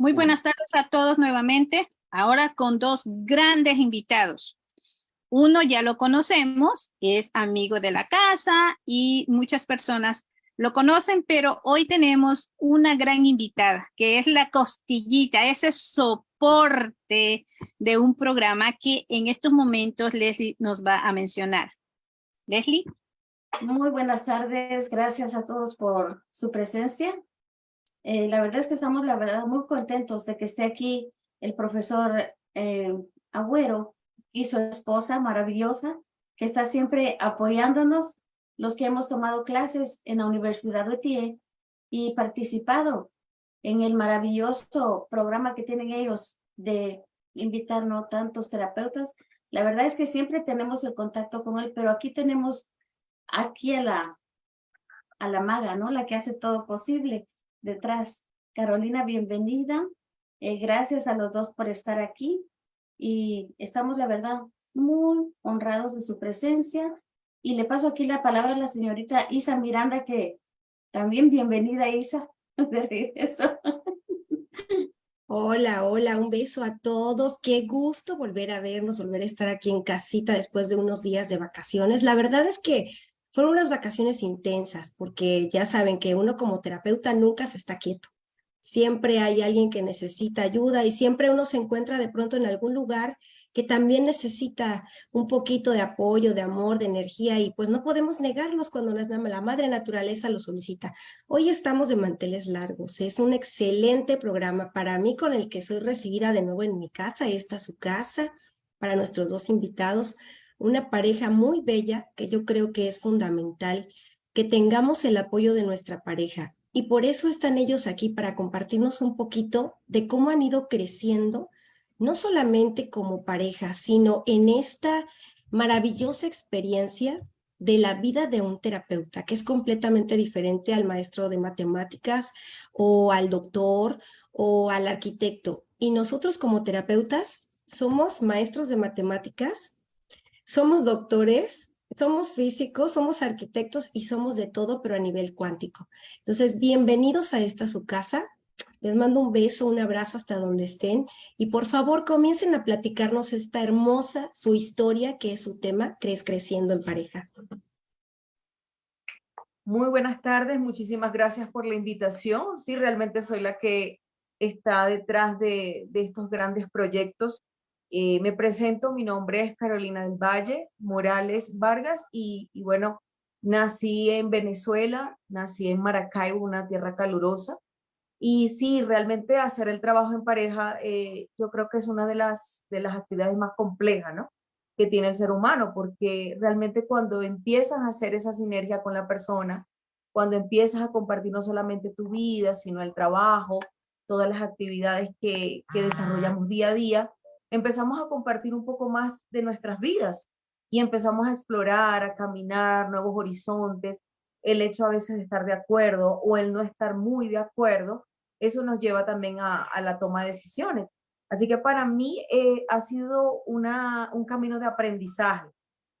Muy buenas tardes a todos nuevamente, ahora con dos grandes invitados. Uno ya lo conocemos, es amigo de la casa y muchas personas lo conocen, pero hoy tenemos una gran invitada, que es la costillita, ese soporte de un programa que en estos momentos Leslie nos va a mencionar. Leslie. Muy buenas tardes, gracias a todos por su presencia. Eh, la verdad es que estamos, la verdad, muy contentos de que esté aquí el profesor eh, Agüero y su esposa maravillosa, que está siempre apoyándonos, los que hemos tomado clases en la Universidad de Tie y participado en el maravilloso programa que tienen ellos de invitarnos tantos terapeutas. La verdad es que siempre tenemos el contacto con él, pero aquí tenemos aquí a la, a la maga, ¿no? La que hace todo posible detrás. Carolina, bienvenida. Eh, gracias a los dos por estar aquí y estamos, la verdad, muy honrados de su presencia. Y le paso aquí la palabra a la señorita Isa Miranda, que también bienvenida, Isa, de regreso. Hola, hola, un beso a todos. Qué gusto volver a vernos, volver a estar aquí en casita después de unos días de vacaciones. La verdad es que fueron unas vacaciones intensas porque ya saben que uno como terapeuta nunca se está quieto. Siempre hay alguien que necesita ayuda y siempre uno se encuentra de pronto en algún lugar que también necesita un poquito de apoyo, de amor, de energía y pues no podemos negarlos cuando la, madre naturaleza lo solicita. Hoy estamos de manteles largos, es un excelente programa para mí con el que soy recibida de nuevo en mi casa, esta es su casa, para nuestros dos invitados, una pareja muy bella que yo creo que es fundamental que tengamos el apoyo de nuestra pareja. Y por eso están ellos aquí para compartirnos un poquito de cómo han ido creciendo, no solamente como pareja, sino en esta maravillosa experiencia de la vida de un terapeuta, que es completamente diferente al maestro de matemáticas o al doctor o al arquitecto. Y nosotros como terapeutas somos maestros de matemáticas, somos doctores, somos físicos, somos arquitectos y somos de todo, pero a nivel cuántico. Entonces, bienvenidos a esta su casa. Les mando un beso, un abrazo hasta donde estén y por favor comiencen a platicarnos esta hermosa, su historia, que es su tema, Crees Creciendo en Pareja. Muy buenas tardes, muchísimas gracias por la invitación. Sí, realmente soy la que está detrás de, de estos grandes proyectos eh, me presento, mi nombre es Carolina del Valle Morales Vargas y, bueno, nací en Venezuela, nací en Maracaibo, una tierra calurosa. Y sí, realmente hacer el trabajo en pareja, eh, yo creo que es una de las, de las actividades más complejas, ¿no? Que tiene el ser humano, porque realmente cuando empiezas a hacer esa sinergia con la persona, cuando empiezas a compartir no solamente tu vida, sino el trabajo, todas las actividades que, que desarrollamos día a día, empezamos a compartir un poco más de nuestras vidas y empezamos a explorar, a caminar nuevos horizontes. El hecho a veces de estar de acuerdo o el no estar muy de acuerdo, eso nos lleva también a, la toma de decisiones. Así que para mí eh, ha sido una, un camino de aprendizaje,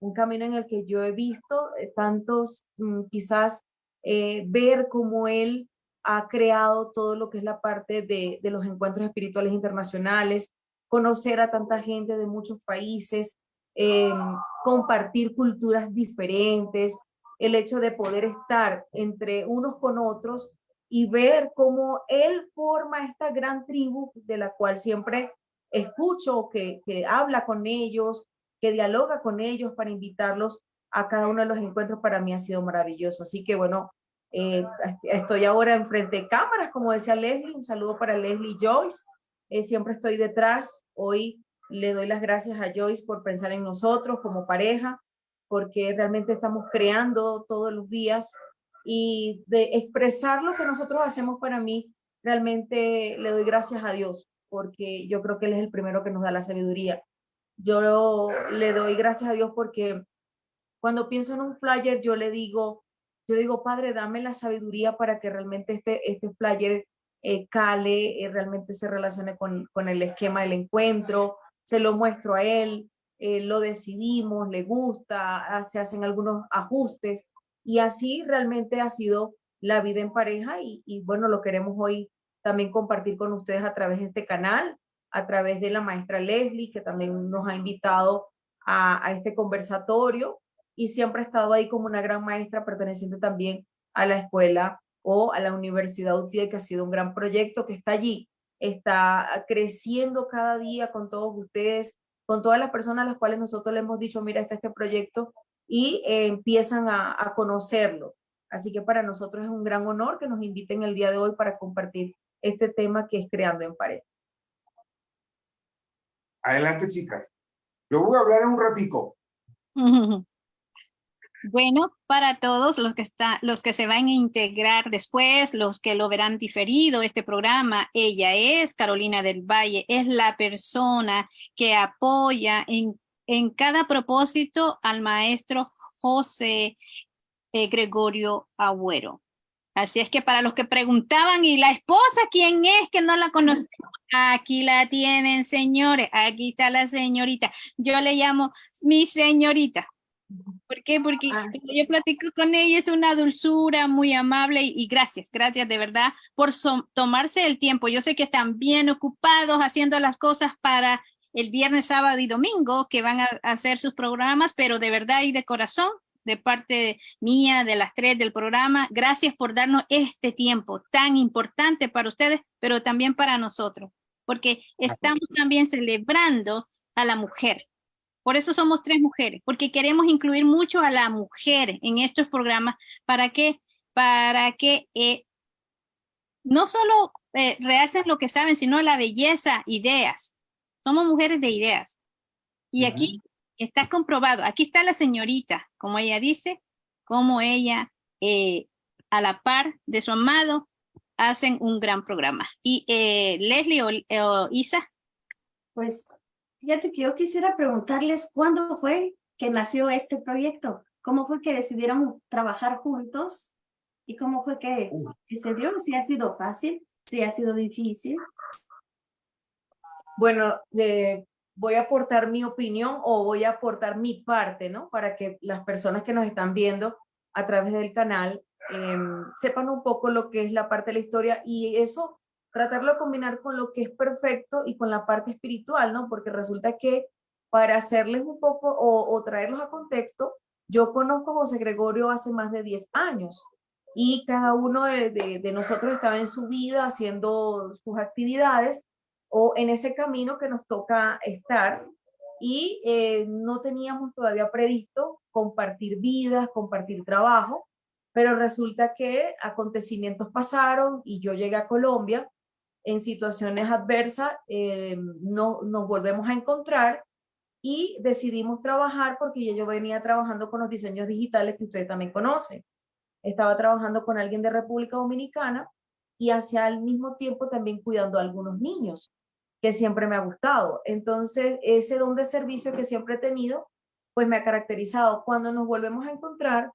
un camino en el que yo he visto eh, tantos, mm, quizás eh, ver cómo él ha creado todo lo que es la parte de, de los encuentros espirituales internacionales, conocer a tanta gente de muchos países, em, compartir culturas diferentes, el hecho de poder estar entre unos con otros y ver cómo él forma esta gran tribu de la cual siempre escucho, que, que habla con ellos, que dialoga con ellos para invitarlos a cada uno de los encuentros, para mí ha sido maravilloso. Así que bueno, eh, estoy ahora enfrente de cámaras, como decía Leslie, un saludo para Leslie Joyce, eh, siempre estoy detrás. Hoy le doy las gracias a Joyce por pensar en nosotros como pareja, porque realmente estamos creando todos los días y de expresar lo que nosotros hacemos para mí, realmente le doy gracias a Dios, porque yo creo que Él es el primero que nos da la sabiduría. Yo le doy gracias a Dios porque cuando pienso en un flyer, yo le digo, yo digo, Padre, dame la sabiduría para que realmente este, este flyer eh, Cale eh, realmente se relacione con, con, el esquema del encuentro, se lo muestro a él, eh, lo decidimos, le gusta, ah, se hacen algunos ajustes y así realmente ha sido la vida en pareja y, bueno, lo queremos hoy también compartir con ustedes a través de este canal, a través de la maestra Leslie, que también nos ha invitado a este conversatorio y siempre ha estado ahí como una gran maestra perteneciente también a la escuela o a la Universidad UTIE, que ha sido un gran proyecto que está allí, está creciendo cada día con todos ustedes, con todas las personas a las cuales nosotros le hemos dicho, mira, está este proyecto, y eh, empiezan a, a conocerlo. Así que para nosotros es un gran honor que nos inviten el día de hoy para compartir este tema que es Creando en Pared. Adelante, chicas. Yo voy a hablar en un ratico. Bueno, para todos los que, está, los que se van a integrar después, los que lo verán diferido, este programa, ella es Carolina del Valle, es la persona que apoya en, en cada propósito al maestro José eh, Gregorio Agüero. Así es que para los que preguntaban, ¿y la esposa quién es que no la conocemos? Aquí la tienen, señores. Aquí está la señorita. Yo le llamo mi señorita. ¿Por qué? Porque Ah, yo platico con ella, es una dulzura muy amable y, y gracias, gracias de verdad por so- tomarse el tiempo. Yo sé que están bien ocupados haciendo las cosas para el viernes, sábado y domingo que van a, a hacer sus programas, pero de verdad y de corazón, de parte mía, de las tres del programa, gracias por darnos este tiempo tan importante para ustedes, pero también para nosotros, porque estamos también celebrando a la mujer. Por eso somos tres mujeres, porque queremos incluir mucho a la mujer en estos programas. ¿Para qué? Para que eh, no solo eh, realcen lo que saben, sino la belleza, ideas. Somos mujeres de ideas. Y aquí está comprobado. Aquí está la señorita, como ella dice, como ella, eh, a la par de su amado, hacen un gran programa. Y eh, Leslie o, o Isa, Pues fíjate que yo quisiera preguntarles cuándo fue que nació este proyecto, cómo fue que decidieron trabajar juntos y cómo fue que, que se dio, si ha sido fácil, si ha sido difícil. Bueno, eh, voy a aportar mi opinión o voy a aportar mi parte, ¿no? Para que las personas que nos están viendo a través del canal em, sepan un poco lo que es la parte de la historia y eso tratarlo de combinar con lo que es perfecto y con la parte espiritual, ¿no? Porque resulta que para hacerles un poco o, traerlos a contexto, yo conozco a José Gregorio hace más de 10 años y cada uno de nosotros estaba en su vida haciendo sus actividades o en ese camino que nos toca estar y eh, no teníamos todavía previsto compartir vidas, compartir trabajo, pero resulta que acontecimientos pasaron y yo llegué a Colombia en situaciones adversas, eh, no, nos volvemos a encontrar y decidimos trabajar porque ya yo venía trabajando con los diseños digitales que ustedes también conocen. Estaba trabajando con alguien de República Dominicana y hacia al mismo tiempo también cuidando a algunos niños, que siempre me ha gustado. Entonces, ese don de servicio que siempre he tenido, pues me ha caracterizado. Cuando nos volvemos a encontrar,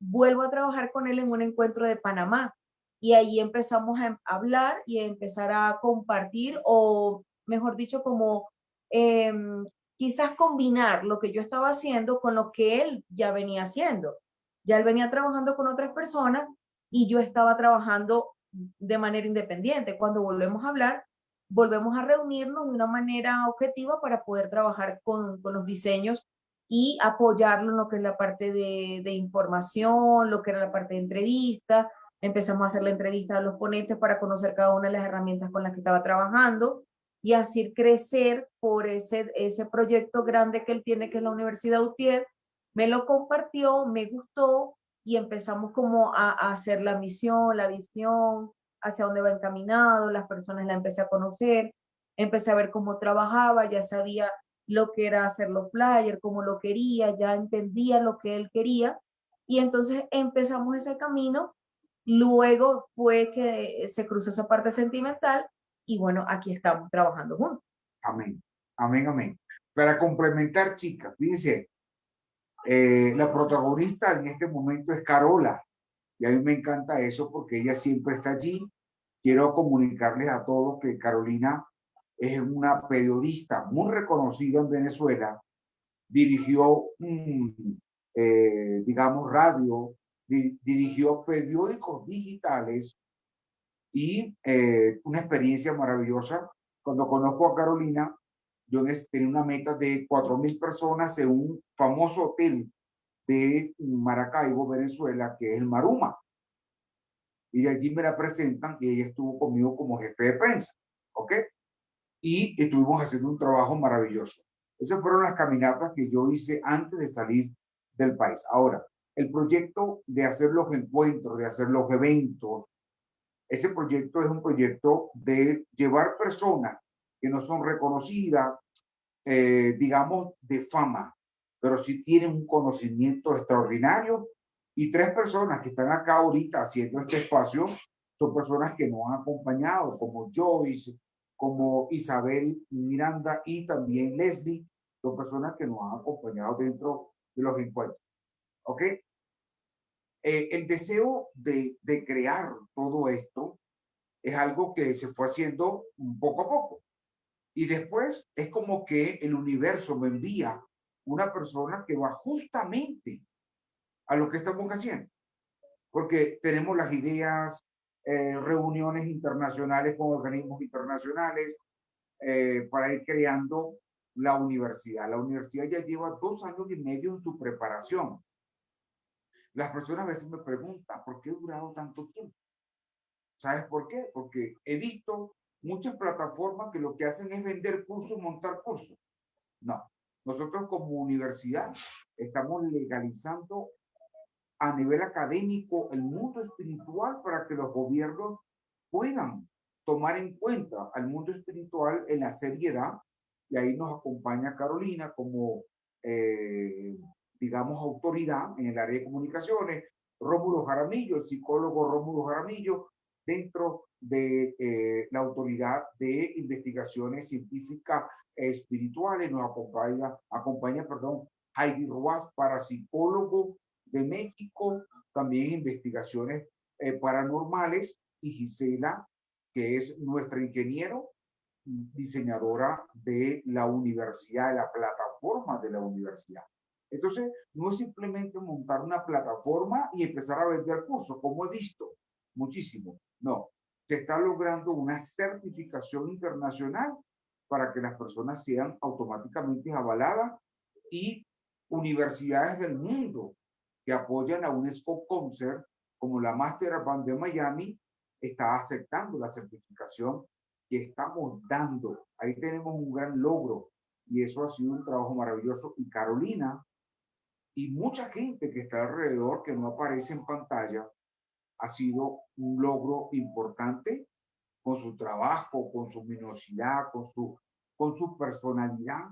vuelvo a trabajar con él en un encuentro de Panamá. Y ahí empezamos a hablar y a empezar a compartir, o mejor dicho, como em, quizás combinar lo que yo estaba haciendo con lo que él ya venía haciendo. Ya él venía trabajando con otras personas y yo estaba trabajando de manera independiente. Cuando volvemos a hablar, volvemos a reunirnos de una manera objetiva para poder trabajar con, con los diseños y apoyarlo en lo que es la parte de, de información, lo que era la parte de entrevista. Empezamos a hacer la entrevista a los ponentes para conocer cada una de las herramientas con las que estaba trabajando y así crecer por ese, ese proyecto grande que él tiene, que es la Universidad UTIER. Me lo compartió, me gustó y empezamos como a, hacer la misión, la visión, hacia dónde va encaminado, las personas la empecé a conocer, empecé a ver cómo trabajaba, ya sabía lo que era hacer los flyers, cómo lo quería, ya entendía lo que él quería y entonces empezamos ese camino. Luego fue que se cruzó esa parte sentimental y bueno, aquí estamos trabajando juntos. Amén. Amén, amén. Para complementar, chicas, fíjense, eh, la protagonista en este momento es Carola. Y a mí me encanta eso porque ella siempre está allí. Quiero comunicarles a todos que Carolina es una periodista muy reconocida en Venezuela. Dirigió, mm, digamos, radio, di- dirigió periódicos digitales y eh, una experiencia maravillosa. Cuando conozco a Carolina, yo tenía una meta de 4.000 personas en un famoso hotel de Maracaibo, Venezuela, que es el Maruma. Y de allí me la presentan y ella estuvo conmigo como jefe de prensa, ¿ok? Y estuvimos haciendo un trabajo maravilloso. Esas fueron las caminatas que yo hice antes de salir del país. Ahora, el proyecto de hacer los encuentros, de hacer los eventos, ese proyecto es un proyecto de llevar personas que no son reconocidas, eh, digamos, de fama, pero sí tienen un conocimiento extraordinario. Y tres personas que están acá ahorita haciendo este espacio son personas que nos han acompañado, como Joyce, como Isabel Miranda y también Leslie, son personas que nos han acompañado dentro de los encuentros. ¿Ok? Eh, el deseo de, crear todo esto es algo que se fue haciendo poco a poco. Y después es como que el universo me envía una persona que va justamente a lo que estamos haciendo. Porque tenemos las ideas, eh, reuniones internacionales con organismos internacionales eh, para ir creando la universidad. La universidad ya lleva dos años y medio en su preparación. Las personas a veces me preguntan, ¿por qué he durado tanto tiempo? ¿Sabes por qué? Porque he visto muchas plataformas que lo que hacen es vender cursos, montar cursos. No, nosotros como universidad estamos legalizando a nivel académico el mundo espiritual para que los gobiernos puedan tomar en cuenta al mundo espiritual en la seriedad. Y ahí nos acompaña Carolina como, eh, digamos, autoridad en el área de comunicaciones. Rómulo Jaramillo, el psicólogo Rómulo Jaramillo, dentro de eh, la autoridad de investigaciones científicas espirituales. Nos acompaña, acompaña perdón, Heidi Ruaz, parapsicólogo de México, también investigaciones eh, paranormales, y Gisela, que es nuestra ingeniero, diseñadora de la universidad, de la plataforma de la universidad. Entonces, no es simplemente montar una plataforma y empezar a vender cursos, como he visto muchísimo. No, se está logrando una certificación internacional para que las personas sean automáticamente avaladas y universidades del mundo que apoyan a UNESCO Concert, como la Master Band de Miami, está aceptando la certificación que estamos dando. Ahí tenemos un gran logro y eso ha sido un trabajo maravilloso. Y Carolina y mucha gente que está alrededor, que no aparece en pantalla, ha sido un logro importante con su trabajo, con su minuosidad, con su, con su personalidad,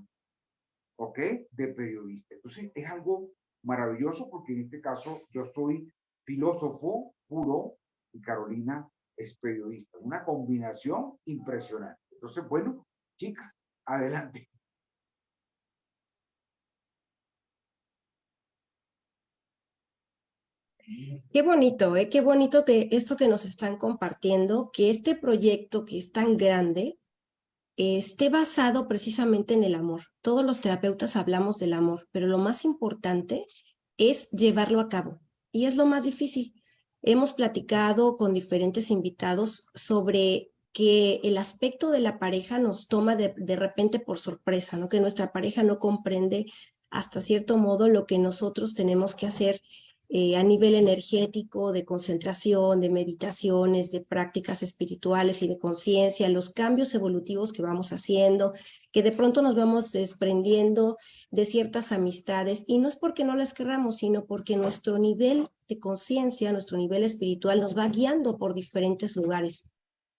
¿ok? De periodista. Entonces, es algo maravilloso porque en este caso yo soy filósofo puro y Carolina es periodista. Una combinación impresionante. Entonces, bueno, chicas, adelante. Qué bonito, ¿eh? qué bonito que esto que nos están compartiendo, que este proyecto que es tan grande esté basado precisamente en el amor. Todos los terapeutas hablamos del amor, pero lo más importante es llevarlo a cabo y es lo más difícil. Hemos platicado con diferentes invitados sobre que el aspecto de la pareja nos toma de, de repente por sorpresa, ¿no? que nuestra pareja no comprende hasta cierto modo lo que nosotros tenemos que hacer eh, a nivel energético, de concentración, de meditaciones, de prácticas espirituales y de conciencia, los cambios evolutivos que vamos haciendo, que de pronto nos vamos desprendiendo de ciertas amistades y no es porque no las querramos, sino porque nuestro nivel de conciencia, nuestro nivel espiritual nos va guiando por diferentes lugares.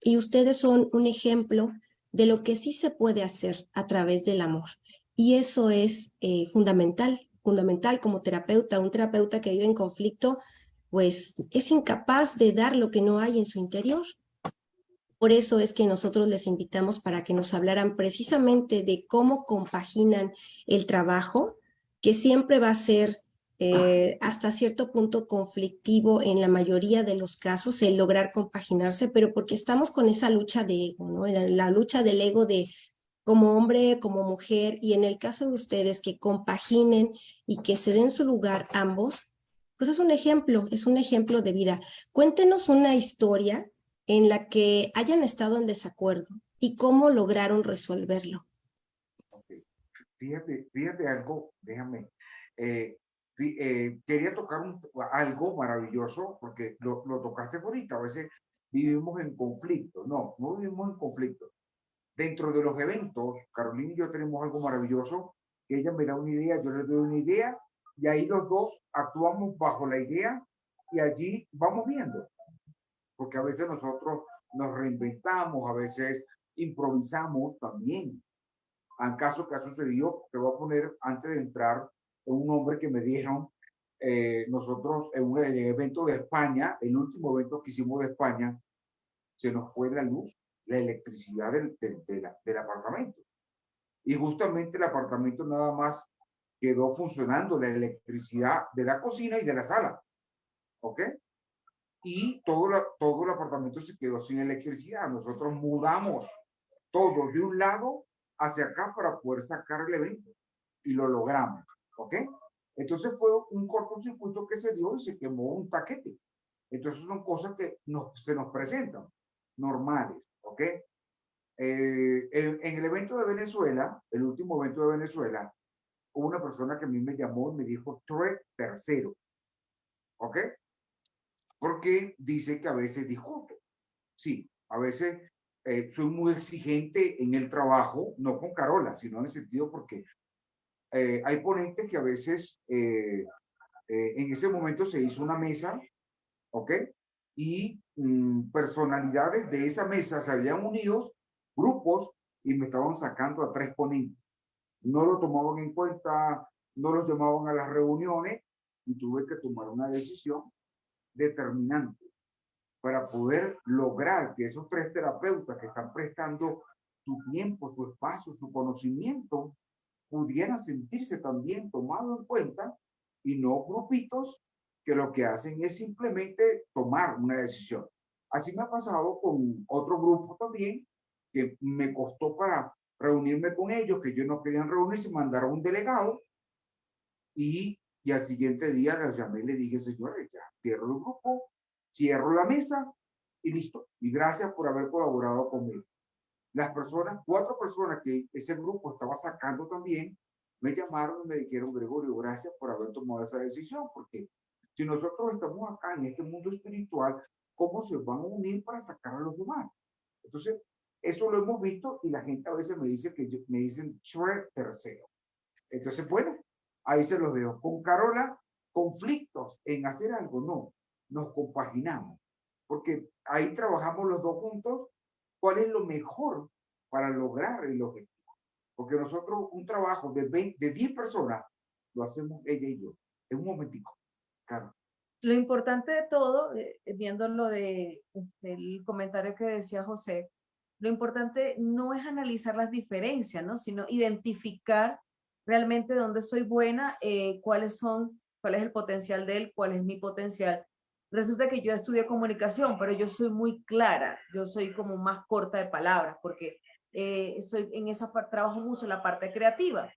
Y ustedes son un ejemplo de lo que sí se puede hacer a través del amor. Y eso es eh, fundamental fundamental como terapeuta, un terapeuta que vive en conflicto, pues es incapaz de dar lo que no hay en su interior. Por eso es que nosotros les invitamos para que nos hablaran precisamente de cómo compaginan el trabajo, que siempre va a ser eh, hasta cierto punto conflictivo en la mayoría de los casos el lograr compaginarse, pero porque estamos con esa lucha de ego, ¿no? la lucha del ego de como hombre, como mujer, y en el caso de ustedes que compaginen y que se den su lugar ambos, pues es un ejemplo, es un ejemplo de vida. Cuéntenos una historia en la que hayan estado en desacuerdo y cómo lograron resolverlo. Fíjate, fíjate algo, déjame. Eh, eh, quería tocar algo maravilloso porque lo, lo tocaste ahorita. A veces vivimos en conflicto. No, no vivimos en conflicto. Dentro de los eventos, Carolina y yo tenemos algo maravilloso, que ella me da una idea, yo le doy una idea, y ahí los dos actuamos bajo la idea y allí vamos viendo. Porque a veces nosotros nos reinventamos, a veces improvisamos también. En caso que ha sucedido, te voy a poner antes de entrar un nombre que me dieron eh, nosotros en un evento de España, el último evento que hicimos de España, se nos fue la luz, la electricidad del, del apartamento. Y justamente el apartamento nada más quedó funcionando la electricidad de la cocina y de la sala. ¿Ok? Y todo, todo el apartamento se quedó sin electricidad. Nosotros mudamos todo de un lado hacia acá para poder sacar el evento. Y lo logramos. ¿Ok? Entonces fue un cortocircuito que se dio y se quemó un taquete. Entonces son cosas que nos, se nos presentan, normales. ¿Ok? Eh, en, en, el evento de Venezuela, el último evento de Venezuela, hubo una persona que a mí me llamó y me dijo, Trek tercero. ¿Ok? Porque dice que a veces discuto. Sí, a veces eh, soy muy exigente en el trabajo, no con Carola, sino en el sentido porque eh, hay ponentes que a veces eh, en ese momento se hizo una mesa, ¿ok? Y mm, personalidades de esa mesa se habían unido, grupos, y me estaban sacando a tres ponentes. No lo tomaban en cuenta, no los llamaban a las reuniones y tuve que tomar una decisión determinante para poder lograr que esos tres terapeutas que están prestando su tiempo, su espacio, su conocimiento, pudieran sentirse también tomados en cuenta y no grupitos que lo que hacen es simplemente tomar una decisión. Así me ha pasado con otro grupo también, que me costó para reunirme con ellos, que ellos no querían reunirse, mandaron un delegado y, y al siguiente día les llamé y le dije, señores, ya cierro el grupo, cierro la mesa y listo. Y gracias por haber colaborado conmigo. Las personas, cuatro personas que ese grupo estaba sacando también, me llamaron y me dijeron, Gregorio, gracias por haber tomado esa decisión, porque si nosotros estamos acá en este mundo espiritual, ¿cómo se van a unir para sacar a los demás? Entonces, eso lo hemos visto y la gente a veces me dice que me dicen tercero. Entonces, bueno, ahí se los dejo. Con Carola, conflictos en hacer algo, no, nos compaginamos, porque ahí trabajamos los dos juntos cuál es lo mejor para lograr el objetivo. Porque nosotros un trabajo de, 20, de 10 personas lo hacemos ella y yo. En un momentico. Lo importante de todo, eh, viendo lo de este, el comentario que decía José, lo importante no es analizar las diferencias, ¿no? sino identificar realmente dónde soy buena, eh, cuáles son, cuál es el potencial de él, cuál es mi potencial resulta que yo estudié comunicación, pero yo soy muy clara, yo soy como más corta de palabras, porque eh, soy en esa parte, trabajo mucho la parte creativa,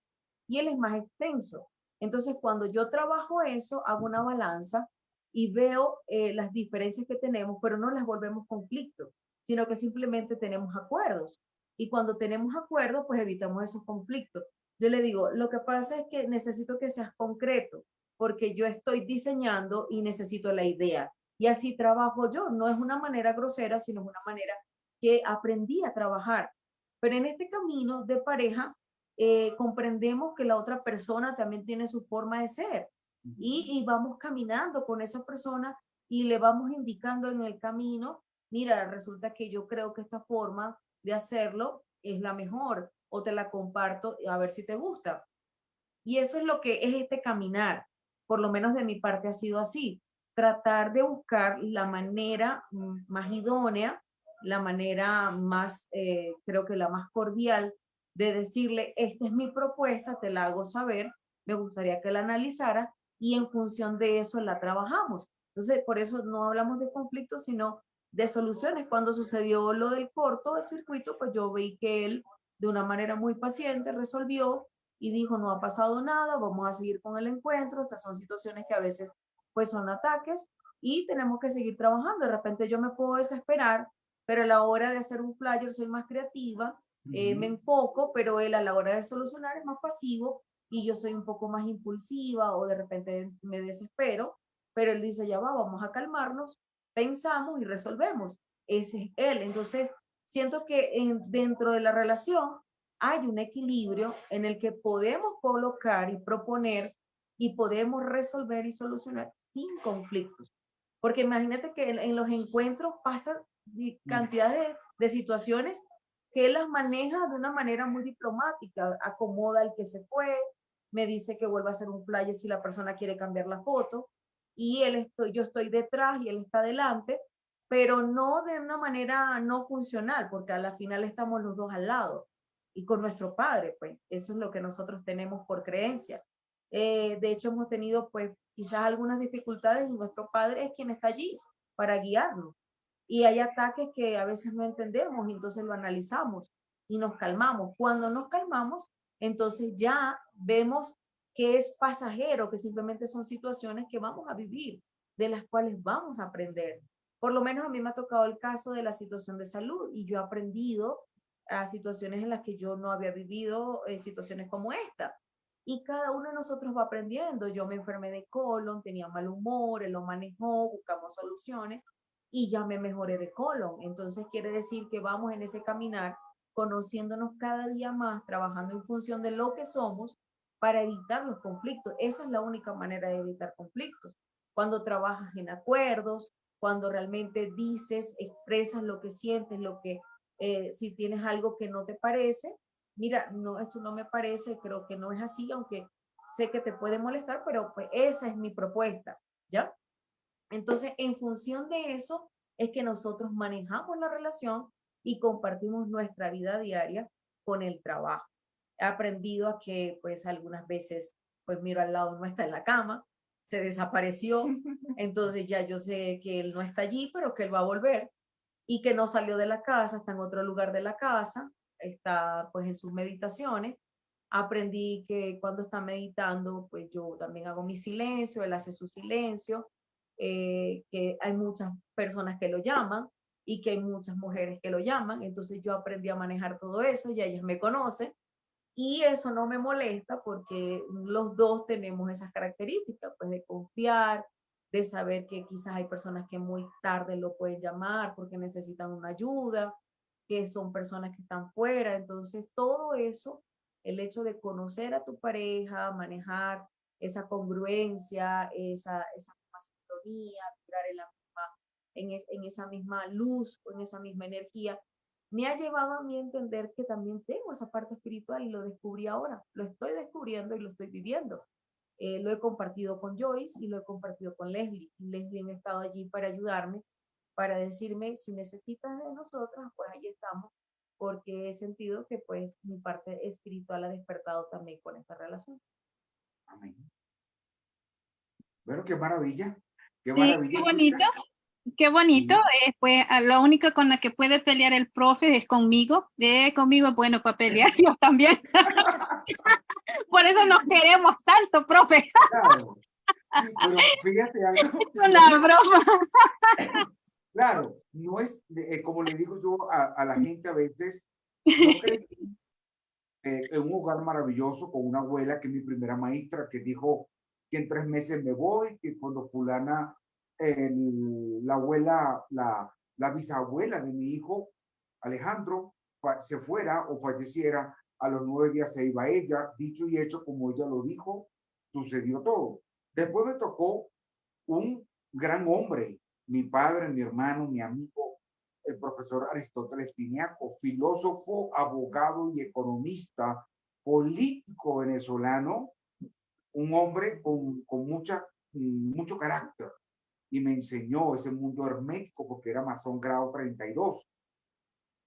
y él es más extenso. Entonces, cuando yo trabajo eso, hago una balanza y veo eh, las diferencias que tenemos, pero no las volvemos conflictos, sino que simplemente tenemos acuerdos. Y cuando tenemos acuerdos, pues evitamos esos conflictos. Yo le digo, lo que pasa es que necesito que seas concreto porque yo estoy diseñando y necesito la idea. Y así trabajo yo. No es una manera grosera, sino una manera que aprendí a trabajar. Pero en este camino de pareja, eh, comprendemos que la otra persona también tiene su forma de ser. Y, y vamos caminando con esa persona y le vamos indicando en el camino, mira, resulta que yo creo que esta forma de hacerlo es la mejor o te la comparto a ver si te gusta. Y eso es lo que es este caminar por lo menos de mi parte ha sido así, tratar de buscar la manera más idónea, la manera más, eh, creo que la más cordial de decirle, esta es mi propuesta, te la hago saber, me gustaría que la analizara y en función de eso la trabajamos. Entonces, por eso no hablamos de conflictos, sino de soluciones. Cuando sucedió lo del corto de circuito, pues yo vi que él de una manera muy paciente resolvió y dijo, no ha pasado nada, vamos a seguir con el encuentro, estas son situaciones que a veces pues son ataques y tenemos que seguir trabajando. De repente yo me puedo desesperar pero a la hora de hacer un flyer soy más creativa, eh, me enfoco, pero él a la hora de solucionar es más pasivo y yo soy un poco más impulsiva o de repente me desespero, pero él dice, ya va, vamos a calmarnos, pensamos y resolvemos. Ese es él. Entonces, siento que en, dentro de la relación hay un equilibrio en el que podemos colocar y proponer y podemos resolver y solucionar sin conflictos. Porque imagínate que en, los encuentros pasan mm. cantidad de, de situaciones que él las maneja de una manera muy diplomática, acomoda al que se fue, me dice que vuelva a hacer un flyer si la persona quiere cambiar la foto, y él estoy, yo estoy detrás y él está adelante, pero no de una manera no funcional, porque a la final estamos los dos al lado y con nuestro padre, pues eso es lo que nosotros tenemos por creencia. Eh, de hecho, hemos tenido pues quizás algunas dificultades y nuestro padre es quien está allí para guiarnos. Y hay ataques que a veces no entendemos entonces lo analizamos y nos calmamos. Cuando nos calmamos, entonces ya vemos que es pasajero, que simplemente son situaciones que vamos a vivir, de las cuales vamos a aprender. Por lo menos a mí me ha tocado el caso de la situación de salud y yo he aprendido a situaciones en las que yo no había vivido eh, situaciones como esta. Y cada uno de nosotros va aprendiendo. Yo me enfermé de colon, tenía mal humor, él lo manejó, buscamos soluciones y ya me mejoré de colon. Entonces quiere decir que vamos en ese caminar conociéndonos cada día más, trabajando en función de lo que somos para evitar los conflictos. Esa es la única manera de evitar conflictos. Cuando trabajas en acuerdos, cuando realmente dices, expresas lo que sientes, lo que, eh, si tienes algo que no te parece, mira, no, esto no me parece, creo que no es así, aunque sé que te puede molestar, pero pues esa es mi propuesta, ¿ya? Entonces, en función de eso, es que nosotros manejamos la relación y compartimos nuestra vida diaria con el trabajo. He aprendido a que pues algunas veces pues miro al lado, no está en la cama, se desapareció, entonces ya yo sé que él no está allí, pero que él va a volver y que no salió de la casa, está en otro lugar de la casa, está pues en sus meditaciones. Aprendí que cuando está meditando, pues yo también hago mi silencio, él hace su silencio, eh, que hay muchas personas que lo llaman, y que hay muchas mujeres que lo llaman. Entonces yo aprendí a manejar todo eso, ya ellas me conocen y eso no me molesta porque los dos tenemos esas características, pues de confiar, de saber que quizás hay personas que muy tarde lo pueden llamar porque necesitan una ayuda, que son personas que están fuera. Entonces todo eso, el hecho de conocer a tu pareja, manejar esa congruencia, esa, esa sintonía, tirar el en, esa misma luz o en esa misma energía, me ha llevado a mí a entender que también tengo esa parte espiritual y lo descubrí ahora, lo estoy descubriendo y lo estoy viviendo. Eh, lo he compartido con Joyce y lo he compartido con Leslie. Leslie ha estado allí para ayudarme, para decirme si necesitas de nosotras, pues ahí estamos, porque he sentido que pues mi parte espiritual ha despertado también con esta relación. Amén. Bueno, qué maravilla. Qué maravilla. qué bonito. Qué bonito, eh, pues lo único con la que puede pelear el profe es conmigo. De conmigo es bueno para pelear, yo también. Por eso nos queremos tanto, profe. Claro. pero fíjate algo. Es una broma. Claro, no es, eh, como le digo yo a, la gente a veces, eh, en un hogar maravilloso con una abuela que es mi primera maestra, que dijo que en tres meses me voy, que cuando fulana la abuela, la, la bisabuela de mi hijo, Alejandro, se fuera o falleciera, a los nueve días se iba ella, dicho y hecho como ella lo dijo, sucedió todo. Después me tocó un gran hombre, mi padre, mi hermano, mi amigo, el profesor Aristóteles Piniaco, filósofo, abogado y economista, político venezolano, un hombre con, con mucha, mucho carácter, y me enseñó ese mundo hermético porque era masón grado 32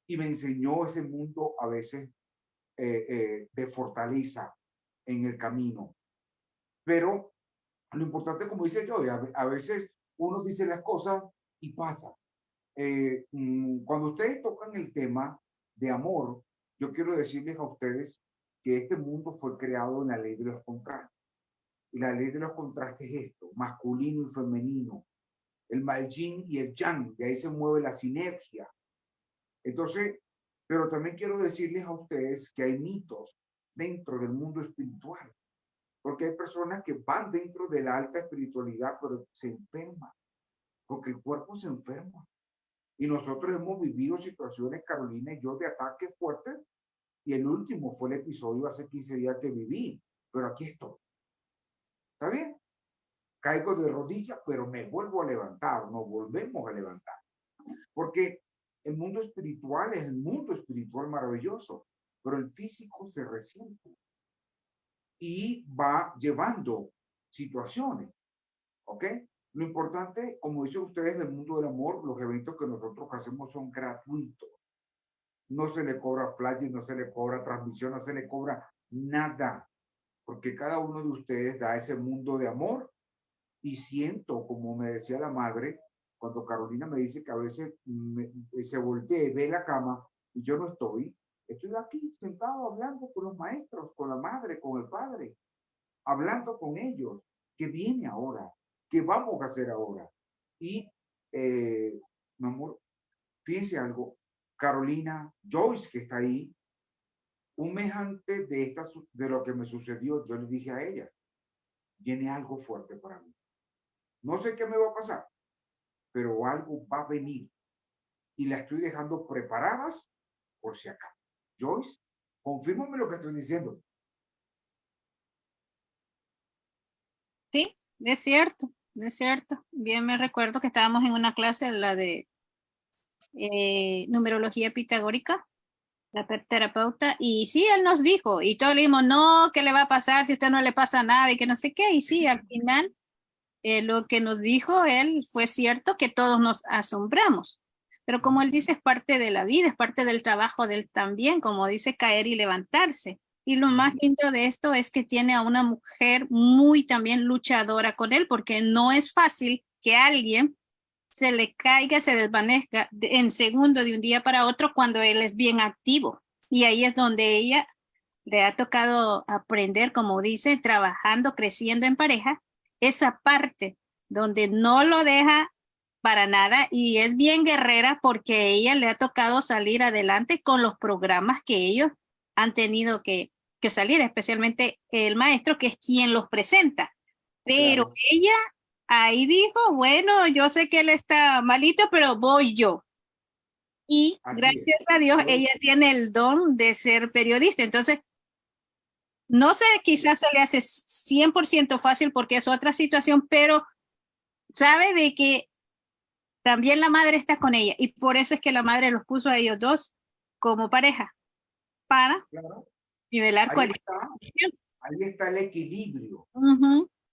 y me enseñó ese mundo a veces eh, eh, de fortaleza en el camino. Pero lo importante, como dice yo, a, veces uno dice las cosas y pasa. Eh, mm, cuando ustedes tocan el tema de amor, yo quiero decirles a ustedes que este mundo fue creado en la ley de los contrastes. Y la ley de los contrastes es esto, masculino y femenino, el mal y el yang, de ahí se mueve la sinergia. Entonces, pero también quiero decirles a ustedes que hay mitos dentro del mundo espiritual, porque hay personas que van dentro de la alta espiritualidad, pero se enferman, porque el cuerpo se enferma. Y nosotros hemos vivido situaciones, Carolina y yo, de ataques fuertes, y el último fue el episodio hace 15 días que viví, pero aquí estoy. ¿Está bien? Caigo de rodillas, pero me vuelvo a levantar, nos volvemos a levantar. Porque el mundo espiritual es el mundo espiritual maravilloso, pero el físico se resiente y va llevando situaciones. ¿Ok? Lo importante, como dicen ustedes del mundo del amor, los eventos que nosotros hacemos son gratuitos. No se le cobra flash, no se le cobra transmisión, no se le cobra nada, porque cada uno de ustedes da ese mundo de amor y siento, como me decía la madre, cuando Carolina me dice que a veces se voltea y ve la cama y yo no estoy, estoy aquí sentado hablando con los maestros, con la madre, con el padre, hablando con ellos, ¿qué viene ahora? ¿Qué vamos a hacer ahora? Y, eh, mi amor, fíjense algo, Carolina, Joyce, que está ahí, un mes antes de, esta, de lo que me sucedió, yo le dije a ella, viene algo fuerte para mí. No sé qué me va a pasar, pero algo va a venir. Y la estoy dejando preparadas por si acá. Joyce, confírmame lo que estoy diciendo. Sí, es cierto, es cierto. Bien me recuerdo que estábamos en una clase, la de eh, numerología pitagórica, la terapeuta, y sí, él nos dijo, y todos le dijimos, no, ¿qué le va a pasar si a usted no le pasa nada y que no sé qué? Y sí, al final eh, lo que nos dijo él fue cierto que todos nos asombramos. Pero como él dice, es parte de la vida, es parte del trabajo de él también, como dice, caer y levantarse. Y lo más lindo de esto es que tiene a una mujer muy también luchadora con él, porque no es fácil que alguien se le caiga, se desvanezca en segundo de un día para otro cuando él es bien activo. Y ahí es donde ella le ha tocado aprender, como dice, trabajando, creciendo en pareja, esa parte donde no lo deja para nada y es bien guerrera porque ella le ha tocado salir adelante con los programas que ellos han tenido que, que salir, especialmente el maestro que es quien los presenta. Pero ella ahí dijo, bueno, yo sé que él está malito, pero voy yo. Y gracias a Dios, ella tiene el don de ser periodista. Entonces, no sé, quizás se le hace 100% fácil porque es otra situación, pero sabe de que también la madre está con ella y por eso es que la madre los puso a ellos dos como pareja para nivelar ahí está, ahí está el equilibrio.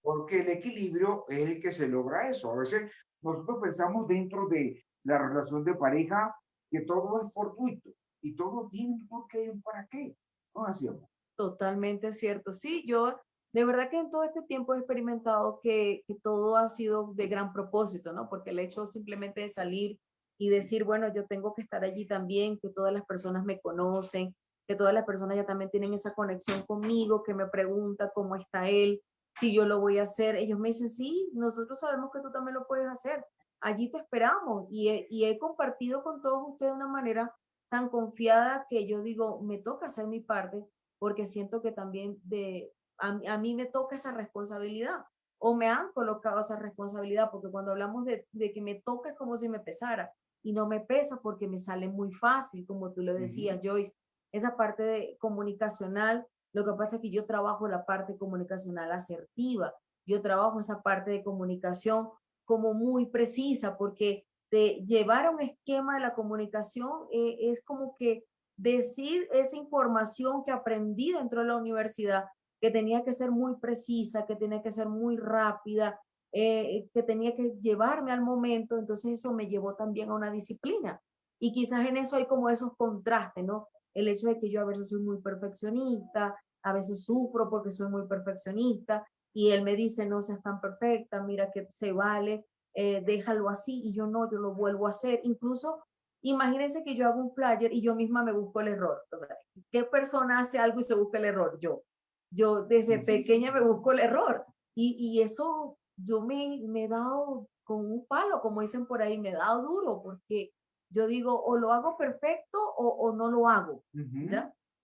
Porque el equilibrio es el que se logra eso. A veces nosotros pensamos dentro de la relación de pareja que todo es fortuito y todo tiene un porqué y un para qué. ¿No hacíamos? Totalmente cierto. Sí, yo de verdad que en todo este tiempo he experimentado que, que, todo ha sido de gran propósito, ¿no? Porque el hecho simplemente de salir y decir, bueno, yo tengo que estar allí también, que todas las personas me conocen, que todas las personas ya también tienen esa conexión conmigo, que me pregunta cómo está él, si yo lo voy a hacer. Ellos me dicen, sí, nosotros sabemos que tú también lo puedes hacer. Allí te esperamos. Y he, y he compartido con todos ustedes de una manera tan confiada que yo digo, me toca hacer mi parte porque siento que también de, a, mí me toca esa responsabilidad o me han colocado esa responsabilidad, porque cuando hablamos de, de, que me toca es como si me pesara y no me pesa porque me sale muy fácil, como tú lo decías, Joyce, esa parte de comunicacional, lo que pasa es que yo trabajo la parte comunicacional asertiva, yo trabajo esa parte de comunicación como muy precisa, porque de llevar un esquema de la comunicación eh, es como que decir esa información que aprendí dentro de la universidad, que tenía que ser muy precisa, que tenía que ser muy rápida, eh, que tenía que llevarme al momento, entonces eso me llevó también a una disciplina. Y quizás en eso hay como esos contrastes, ¿no? El hecho de que yo a veces soy muy perfeccionista, a veces sufro porque soy muy perfeccionista, y él me dice, no seas tan perfecta, mira que se vale, eh, déjalo así, y yo no, yo lo vuelvo a hacer. Incluso Imagínense que yo hago un flyer y yo misma me busco el error. O sea, ¿qué persona hace algo y se busca el error? Yo. Yo desde pequeña me busco el error. Y, y eso yo me, me he dado con un palo, como dicen por ahí, me he dado duro, porque Yo digo, o lo hago perfecto o, o no lo hago.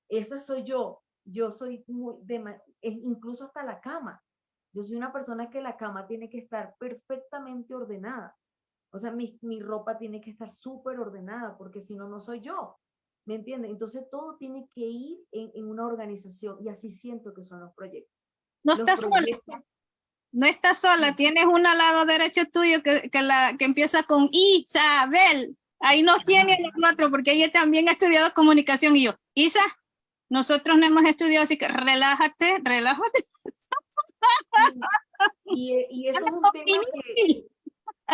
Eso soy yo. Yo soy muy, de, incluso hasta la cama. Yo soy una persona que la cama tiene que estar perfectamente ordenada. O sea, mi, mi ropa tiene que estar súper ordenada porque si no, no soy yo. ¿Me entiendes? Entonces todo tiene que ir en, en una organización y así siento que son los proyectos. No Los estás sola, proyectos- no estás sola, tienes una al lado derecho tuyo que, que, la, que empieza con Isabel. Ahí nos tiene a los otros, porque ella también ha estudiado comunicación y yo, Isa, nosotros no hemos estudiado, así que relájate, relájate. Y, e- y eso es un tema que,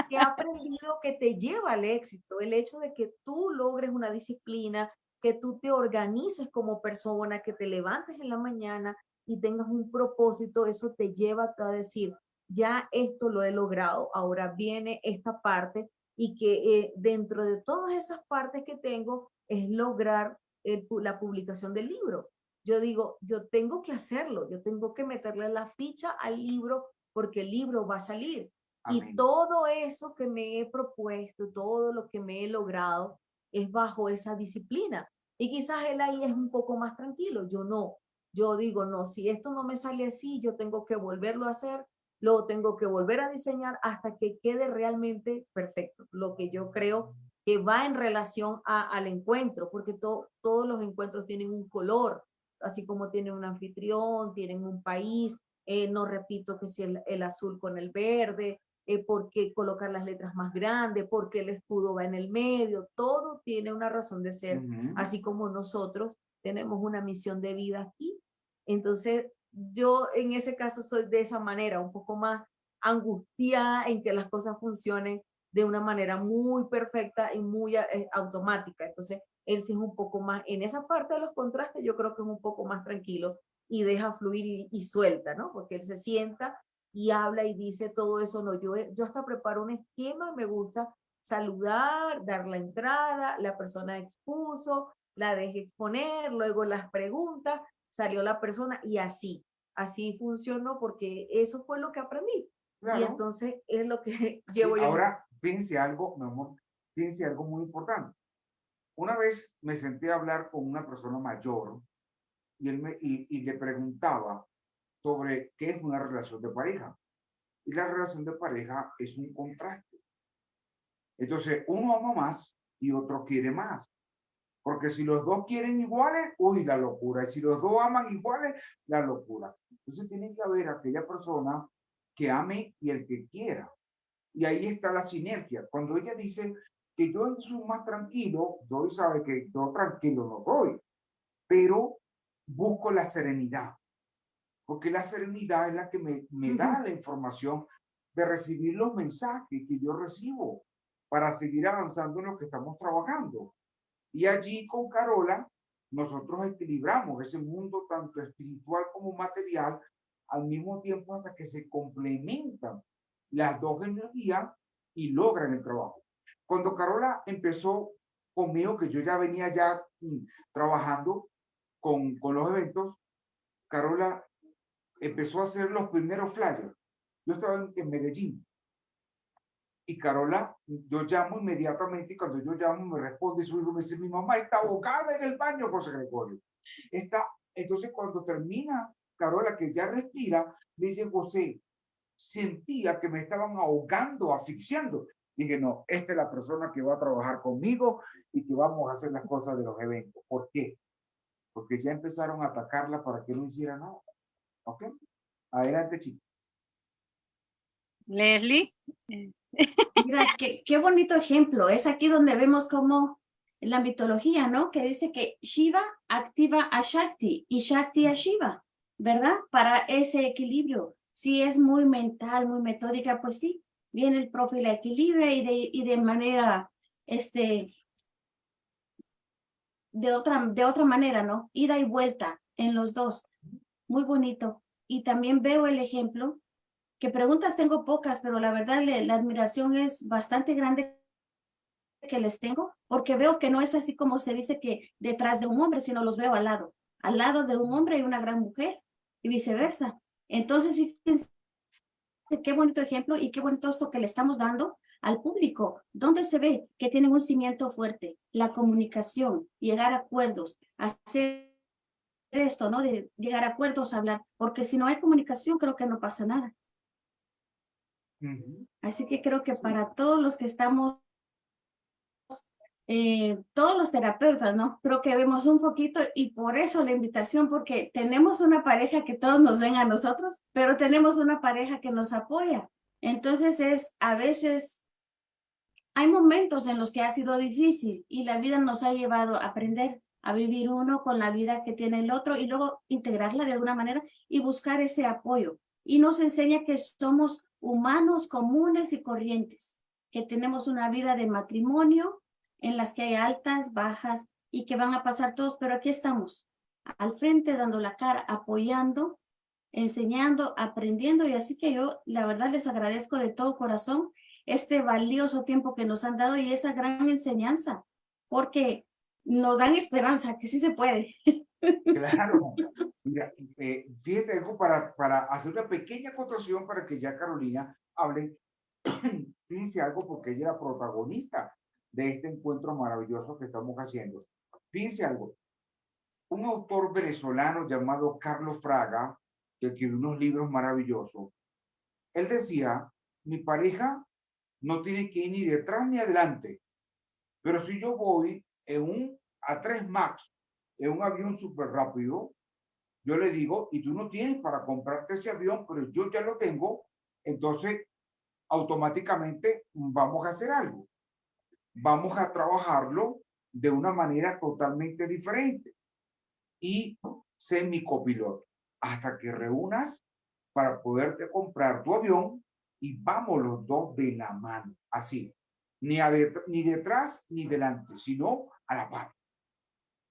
que he aprendido que te lleva al éxito, el hecho de que tú logres una disciplina, que tú te organices como persona, que te levantes en la mañana y tengas un propósito, eso te lleva a decir, ya esto lo he logrado, ahora viene esta parte y que eh, dentro de todas esas partes que tengo es lograr el la publicación del libro. Yo digo, yo tengo que hacerlo, yo tengo que meterle la ficha al libro porque el libro va a salir. Y todo eso que me he propuesto, todo lo que me he logrado, es bajo esa disciplina. Y quizás él ahí es un poco más tranquilo, yo no. Yo digo, no, si esto no me sale así, yo tengo que volverlo a hacer, lo tengo que volver a diseñar hasta que quede realmente perfecto. Lo que yo creo que va en relación a- al encuentro, porque to- todos los encuentros tienen un color, así como tienen un anfitrión, tienen un país, eh, no repito que si el, el azul con el verde, eh, por qué colocar las letras más grandes, por qué el escudo va en el medio, todo tiene una razón de ser, así como nosotros tenemos una misión de vida aquí. Entonces, yo en ese caso soy de esa manera, un poco más angustiada en que las cosas funcionen de una manera muy perfecta y muy eh, automática. Entonces, él sí es un poco más, en esa parte de los contrastes, yo creo que es un poco más tranquilo y deja fluir y, suelta, ¿no? Porque él se sienta y habla y dice todo eso. No, yo, yo hasta preparo un esquema, me gusta saludar, dar la entrada, la persona expuso, la dejé exponer, luego las preguntas, salió la persona y así, así funcionó porque eso fue lo que aprendí. Y Claro. entonces es lo que Sí, llevo yo. ahora, fíjense algo, mi amor, fíjense algo muy importante. Una vez me senté a hablar con una persona mayor y, él me, y, y le preguntaba sobre qué es una relación de pareja. Y la relación de pareja es un contraste. Entonces, uno ama más y otro quiere más. Porque si los dos quieren iguales, uy, la locura. Y si los dos aman iguales, la locura. Entonces tiene que haber aquella persona que ame y el que quiera. Y ahí está la sinergia. Cuando ella dice que yo soy más tranquilo, yo sabe que yo tranquilo no soy, pero busco la serenidad. Porque la serenidad es la que me, me da la información de recibir los mensajes que yo recibo para seguir avanzando en lo que estamos trabajando. Y allí con Carola, nosotros equilibramos ese mundo tanto espiritual como material al mismo tiempo hasta que se complementan las dos energías y logran el trabajo. Cuando Carola empezó conmigo, que yo ya venía ya mm, trabajando con, con los eventos, Carola empezó a hacer los primeros flyers. Yo estaba en, en Medellín. Y Carola, yo llamo inmediatamente y cuando yo llamo me responde su hijo, me dice, mi mamá está ahogada en el baño, José Gregorio. Está, entonces cuando termina Carola, que ya respira, me dice, José, sentía que me estaban ahogando, asfixiando. Dije, no, esta es la persona que va a trabajar conmigo y que vamos a hacer las cosas de los eventos. ¿Por qué? Porque ya empezaron a atacarla para que no hiciera nada. ¿Ok? Adelante, chicos. Leslie. Mira, qué, bonito ejemplo. Es aquí donde vemos cómo la mitología, ¿no? Que dice que Shiva activa a Shakti y Shakti a Shiva, ¿verdad? Para ese equilibrio. Si es muy mental, muy metódica, pues sí, viene el profe y la y de, y de manera, este, de otra, de otra manera, ¿no? Ida y vuelta en los dos. Muy bonito. Y también veo el ejemplo que preguntas tengo pocas, pero la verdad le- la admiración es bastante grande que les tengo, porque veo que no es así como se dice que detrás de un hombre, sino los veo al lado. Al lado de un hombre hay una gran mujer y viceversa. Entonces, fíjense qué bonito ejemplo y qué bonito esto que le estamos dando al público, ¿dónde se ve que tienen un cimiento fuerte? La comunicación, llegar a acuerdos, hacer esto, ¿no? De llegar a acuerdos, hablar, porque si no hay comunicación creo que no pasa nada. Así que creo que para todos los que estamos, eh, todos los terapeutas, ¿no? Creo que vemos un poquito y por eso la invitación, porque tenemos una pareja que todos nos ven a nosotros, pero tenemos una pareja que nos apoya. Entonces es, a veces, hay momentos en los que ha sido difícil y la vida nos ha llevado a aprender a vivir uno con la vida que tiene el otro y luego integrarla de alguna manera y buscar ese apoyo. Y nos enseña que somos humanos comunes y corrientes, que tenemos una vida de matrimonio en las que hay altas, bajas y que van a pasar todos, pero aquí estamos, al frente, dando la cara, apoyando, enseñando, aprendiendo y así que yo la verdad les agradezco de todo corazón este valioso tiempo que nos han dado y esa gran enseñanza, porque nos dan esperanza, que sí se puede. Claro. Mira, eh, fíjate, para, para hacer una pequeña acotación para que ya Carolina hable, fíjense algo porque ella es la protagonista de este encuentro maravilloso que estamos haciendo. Fíjense algo, un autor venezolano llamado Carlos Fraga, que escribió unos libros maravillosos, él decía, mi pareja no tiene que ir ni detrás ni adelante, pero si yo voy en un A3 Max, en un avión súper rápido, yo le digo, y tú no tienes para comprarte ese avión, pero yo ya lo tengo, entonces automáticamente vamos a hacer algo. Vamos a trabajarlo de una manera totalmente diferente. Y sé mi copiloto hasta que reúnas para poderte comprar tu avión y vamos los dos de la mano, así ni, ni detrás ni delante, sino a la par.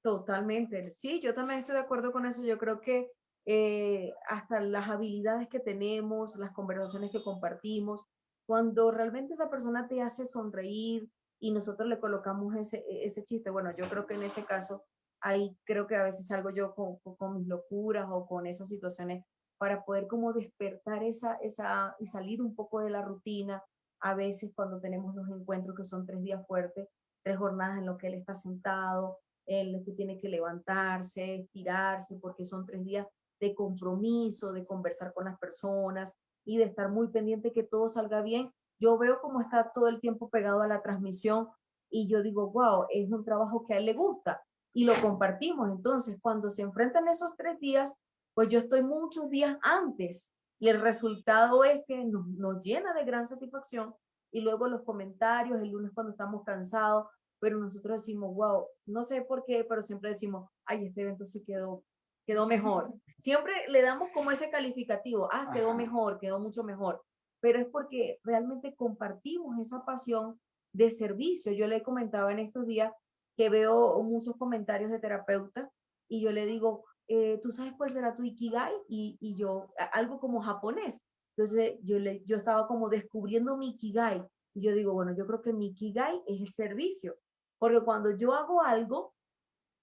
Totalmente, sí, yo también estoy de acuerdo con eso. Yo creo que eh, hasta las habilidades que tenemos, las conversaciones que compartimos, cuando realmente esa persona te hace sonreír y nosotros le colocamos ese, ese chiste, bueno, yo creo que en ese caso, ahí creo que a veces salgo yo con, con mis locuras o con esas situaciones para poder como despertar esa, esa y salir un poco de la rutina, a veces cuando tenemos los encuentros que son tres días fuertes, tres jornadas en lo que él está sentado, él que tiene que levantarse, estirarse, porque son tres días de compromiso, de conversar con las personas y de estar muy pendiente que todo salga bien. Yo veo cómo está todo el tiempo pegado a la transmisión y yo digo, wow, es un trabajo que a él le gusta y lo compartimos. Entonces, cuando se enfrentan esos tres días, pues yo estoy muchos días antes y el resultado es que nos, nos, llena de gran satisfacción y luego los comentarios el lunes cuando estamos cansados, pero nosotros decimos, wow, no sé por qué, pero siempre decimos, ay, este evento sí quedó, quedó mejor. Siempre le damos como ese calificativo, ah, quedó mejor, quedó mucho mejor, pero es porque realmente compartimos esa pasión de servicio. Yo le comentaba en estos días que veo muchos comentarios de terapeutas y yo le digo, eh, ¿tú sabes cuál será tu Ikigai? Y, y yo, algo como japonés. Entonces yo, le, yo estaba como descubriendo mi Ikigai. Y yo digo, bueno, yo creo que mi Ikigai es el servicio. Porque cuando yo hago algo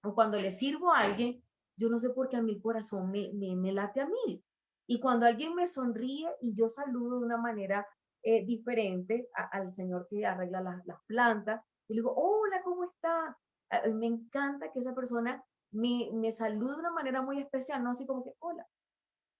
o cuando le sirvo a alguien, yo no sé por qué a mi corazón me, me, late a mí. Y cuando alguien me sonríe y yo saludo de una manera eh, diferente al señor que arregla las, plantas, yo le digo, hola, ¿cómo está? me encanta que esa persona me, me saluda de una manera muy especial, no así como que, hola,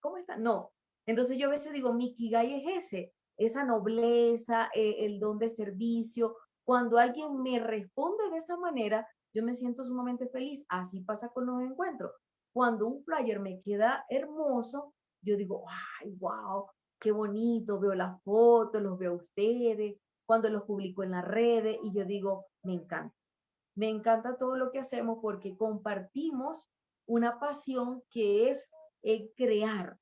¿cómo está? No. Entonces yo a veces digo, mi Kigai es ese, esa nobleza, eh, el don de servicio. Cuando alguien me responde de esa manera, yo me siento sumamente feliz. Así pasa con los encuentros. Cuando un flyer me queda hermoso, yo digo, ay, wow, qué bonito, veo las fotos, los veo a ustedes, cuando los publico en las redes y yo digo, me encanta. Me encanta todo lo que hacemos porque compartimos una pasión que es eh, crear.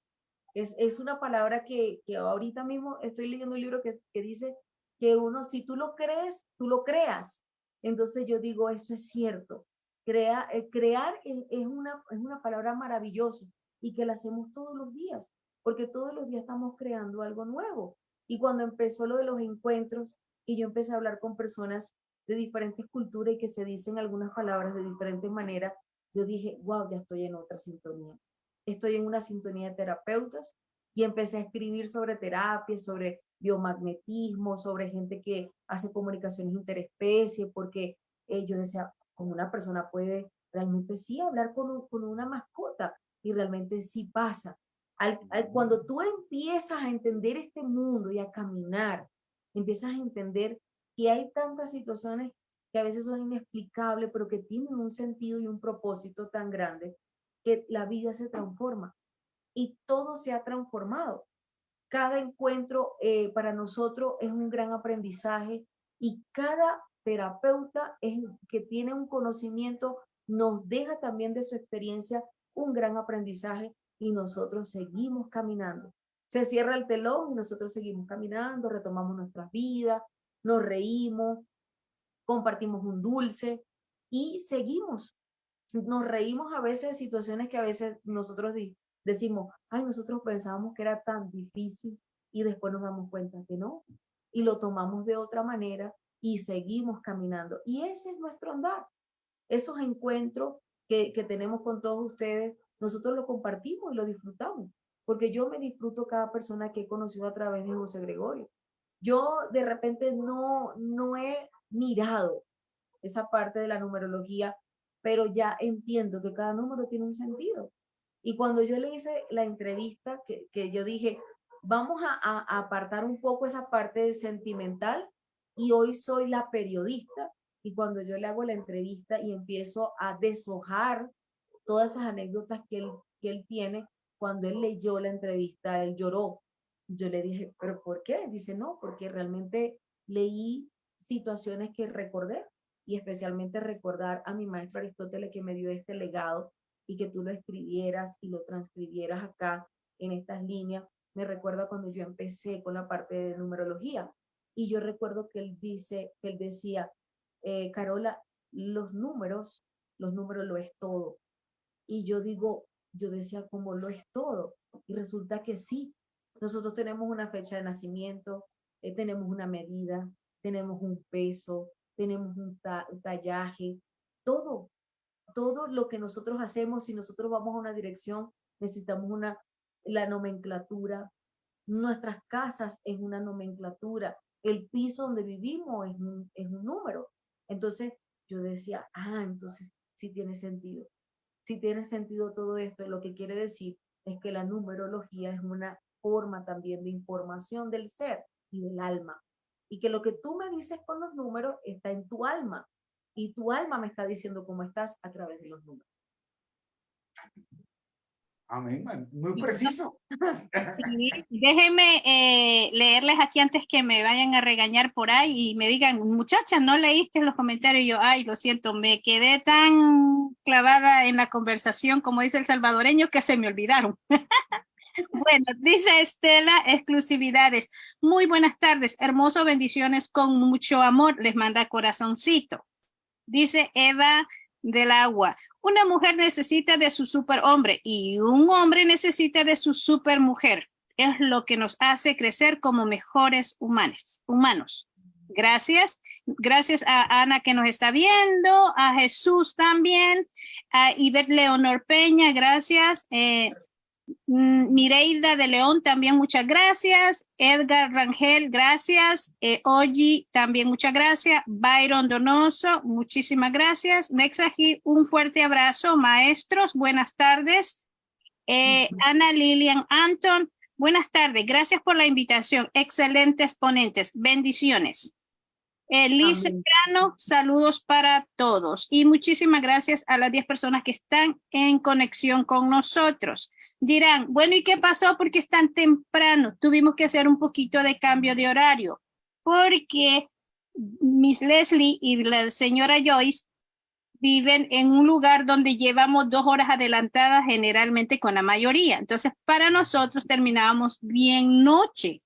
Es, es, una palabra que, que, ahorita mismo estoy leyendo un libro que, que dice que uno, si tú lo crees, tú lo creas. Entonces yo digo, eso es cierto. Crea, eh, crear es, una, es una palabra maravillosa y que la hacemos todos los días, porque todos los días estamos creando algo nuevo. Y cuando empezó lo de los encuentros y yo empecé a hablar con personas de diferentes culturas y que se dicen algunas palabras de diferentes maneras, yo dije, wow, ya estoy en otra sintonía. Estoy en una sintonía de terapeutas y empecé a escribir sobre terapia, sobre biomagnetismo, sobre gente que hace comunicaciones interespecie, porque eh, yo decía, como una persona puede realmente sí hablar con, con una mascota y realmente sí pasa. Al, cuando tú empiezas a entender este mundo y a caminar, empiezas a entender que hay tantas situaciones que a veces son inexplicables, pero que tienen un sentido y un propósito tan grande que la vida se transforma y todo se ha transformado. Cada encuentro eh, para nosotros es un gran aprendizaje y cada terapeuta que tiene un conocimiento nos deja también de su experiencia un gran aprendizaje y nosotros seguimos caminando. Se cierra el telón y nosotros seguimos caminando, retomamos nuestras vidas, nos reímos, compartimos un dulce y seguimos. Nos reímos a veces de situaciones que a veces nosotros decimos, ay, nosotros pensábamos que era tan difícil y después nos damos cuenta que no. Y lo tomamos de otra manera y seguimos caminando. Y ese es nuestro andar. Esos encuentros que, que tenemos con todos ustedes, nosotros lo compartimos y lo disfrutamos. Porque yo me disfruto cada persona que he conocido a través de José Gregorio. Yo de repente no, no he mirado esa parte de la numerología, pero ya entiendo que cada número tiene un sentido. Y cuando yo le hice la entrevista, que, que yo dije, vamos a, apartar un poco esa parte sentimental y hoy soy la periodista. Y cuando yo le hago la entrevista y empiezo a deshojar todas esas anécdotas que él, que él tiene, cuando él leyó la entrevista, él lloró. Yo le dije, ¿pero por qué? Dice, no, porque realmente leí situaciones que recordé y especialmente recordar a mi maestro Aristóteles que me dio este legado y que tú lo escribieras y lo transcribieras acá en estas líneas. Me recuerda cuando yo empecé con la parte de numerología y yo recuerdo que él dice, que él decía, eh, Carola, los números, los números lo es todo. Y yo digo, yo decía, ¿cómo lo es todo? Y resulta que sí, nosotros tenemos una fecha de nacimiento, eh, tenemos una medida, tenemos un peso, tenemos un, tallaje, todo, todo lo que nosotros hacemos, si nosotros vamos a una dirección, necesitamos una, la nomenclatura, nuestras casas es una nomenclatura, el piso donde vivimos es un, es un número. Entonces yo decía, ah, entonces sí tiene sentido. Sí tiene sentido todo esto. Lo que quiere decir es que la numerología es una forma también de información del ser y del alma. Y que lo que tú me dices con los números está en tu alma. Y tu alma me está diciendo cómo estás a través de los números. Amén, muy preciso. déjenme eh, leerles aquí antes que me vayan a regañar por ahí y me digan, muchacha, no leíste los comentarios. Y yo, ay, lo siento, me quedé tan clavada en la conversación, como dice el salvadoreño, que se me olvidaron. bueno, dice Estela, exclusividades. Muy buenas tardes, hermoso, bendiciones con mucho amor. Les manda corazoncito. Dice Eva del agua. Una mujer necesita de su superhombre y un hombre necesita de su supermujer. Es lo que nos hace crecer como mejores humanos. humanos. Gracias. Gracias a Ana que nos está viendo, a Jesús también, a Ivette Leonor Peña, gracias. Eh, Mireida de León, también muchas gracias. Edgar Rangel, gracias. Eh, Oji, también muchas gracias. Byron Donoso, muchísimas gracias. Nexaji, un fuerte abrazo. Maestros, buenas tardes. Eh, Ana Lilian Anton, buenas tardes. Gracias por la invitación. Excelentes ponentes. Bendiciones. Eh, Liz saludos para todos y muchísimas gracias a las 10 personas que están en conexión con nosotros. Dirán, bueno, ¿y qué pasó? Porque es tan temprano. Tuvimos que hacer un poquito de cambio de horario porque Miss Leslie y la señora Joyce viven en un lugar donde llevamos dos horas adelantadas generalmente con la mayoría. Entonces, para nosotros terminábamos bien noche.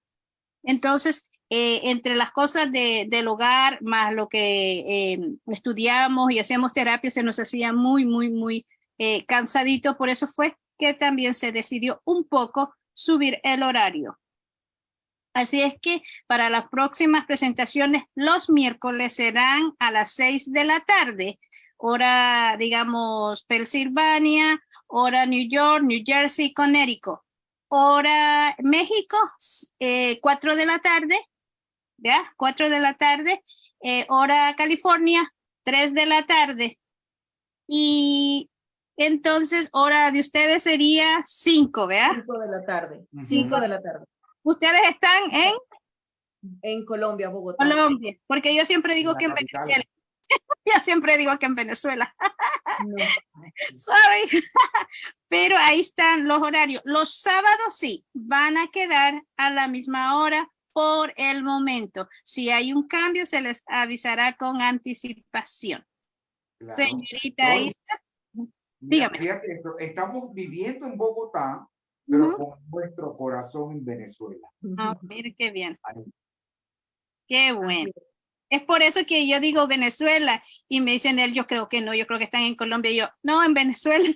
Entonces, eh, entre las cosas de, del hogar, más lo que eh, estudiamos y hacíamos terapia, se nos hacía muy, muy, muy eh, cansadito. Por eso fue que también se decidió un poco subir el horario. Así es que para las próximas presentaciones, los miércoles serán a las seis de la tarde, hora, digamos, Pensilvania, hora New York, New Jersey, Connecticut hora México, eh, 4 de la tarde, ¿ya? 4 de la tarde, eh, hora California, 3 de la tarde. Y entonces, hora de ustedes sería 5, ¿verdad? 5 de la tarde. Ujú. 5 de la tarde. Ustedes están en En Colombia, Bogotá. Colombia, porque yo siempre digo la que en. Venezuela. Yo siempre digo que en Venezuela. No. Sorry. Pero ahí están los horarios. Los sábados sí, van a quedar a la misma hora por el momento. Si hay un cambio, se les avisará con anticipación. Claro. Señorita. Isa. Dígame. fíjate estamos viviendo en Bogotá, pero con nuestro corazón en Venezuela. Ah, mire qué bien. Ahí. Qué bueno. Es por eso que yo digo Venezuela y me dicen él, yo creo que no, yo creo que están en Colombia. Y yo, no, en Venezuela,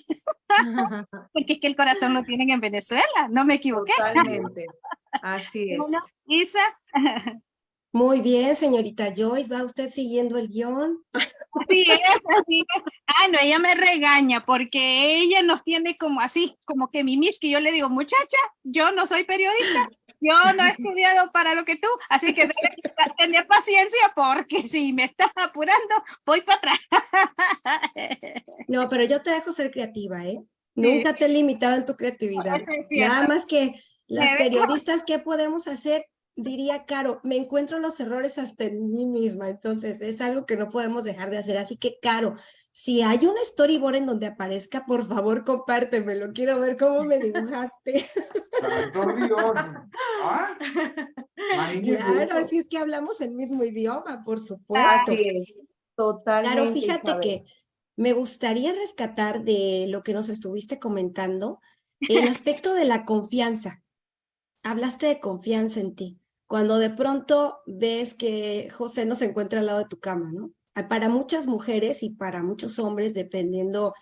porque es que el corazón lo tienen en Venezuela, no me equivoqué. Totalmente. Así es. Bueno, Isa, Muy bien, señorita Joyce, ¿va usted siguiendo el guion? así es, así es. Ah, no, ella me regaña porque ella nos tiene como así, como que mimis, que yo le digo, muchacha, yo no soy periodista, yo no he estudiado para lo que tú, así que tener paciencia porque si me estás apurando, voy para atrás. No, pero yo te dejo ser creativa, ¿eh? Nunca te he limitado en tu creatividad. Es. Nada más que las periodistas, ¿qué podemos hacer? Diría Caro, me encuentro los errores hasta en mí misma, entonces es algo que no podemos dejar de hacer. Así que, Caro, si hay un storyboard en donde aparezca, por favor, compártemelo. Quiero ver cómo me dibujaste. Santo Dios. ¿Ah? Claro, así es que hablamos el mismo idioma, por supuesto. Es. Totalmente. Claro, fíjate Isabel. que me gustaría rescatar de lo que nos estuviste comentando el aspecto de la confianza. Hablaste de confianza en ti. Cuando de pronto ves que José no se encuentra al lado de tu cama, ¿no? Ah, Para muchas mujeres y para muchos hombres, dependiendo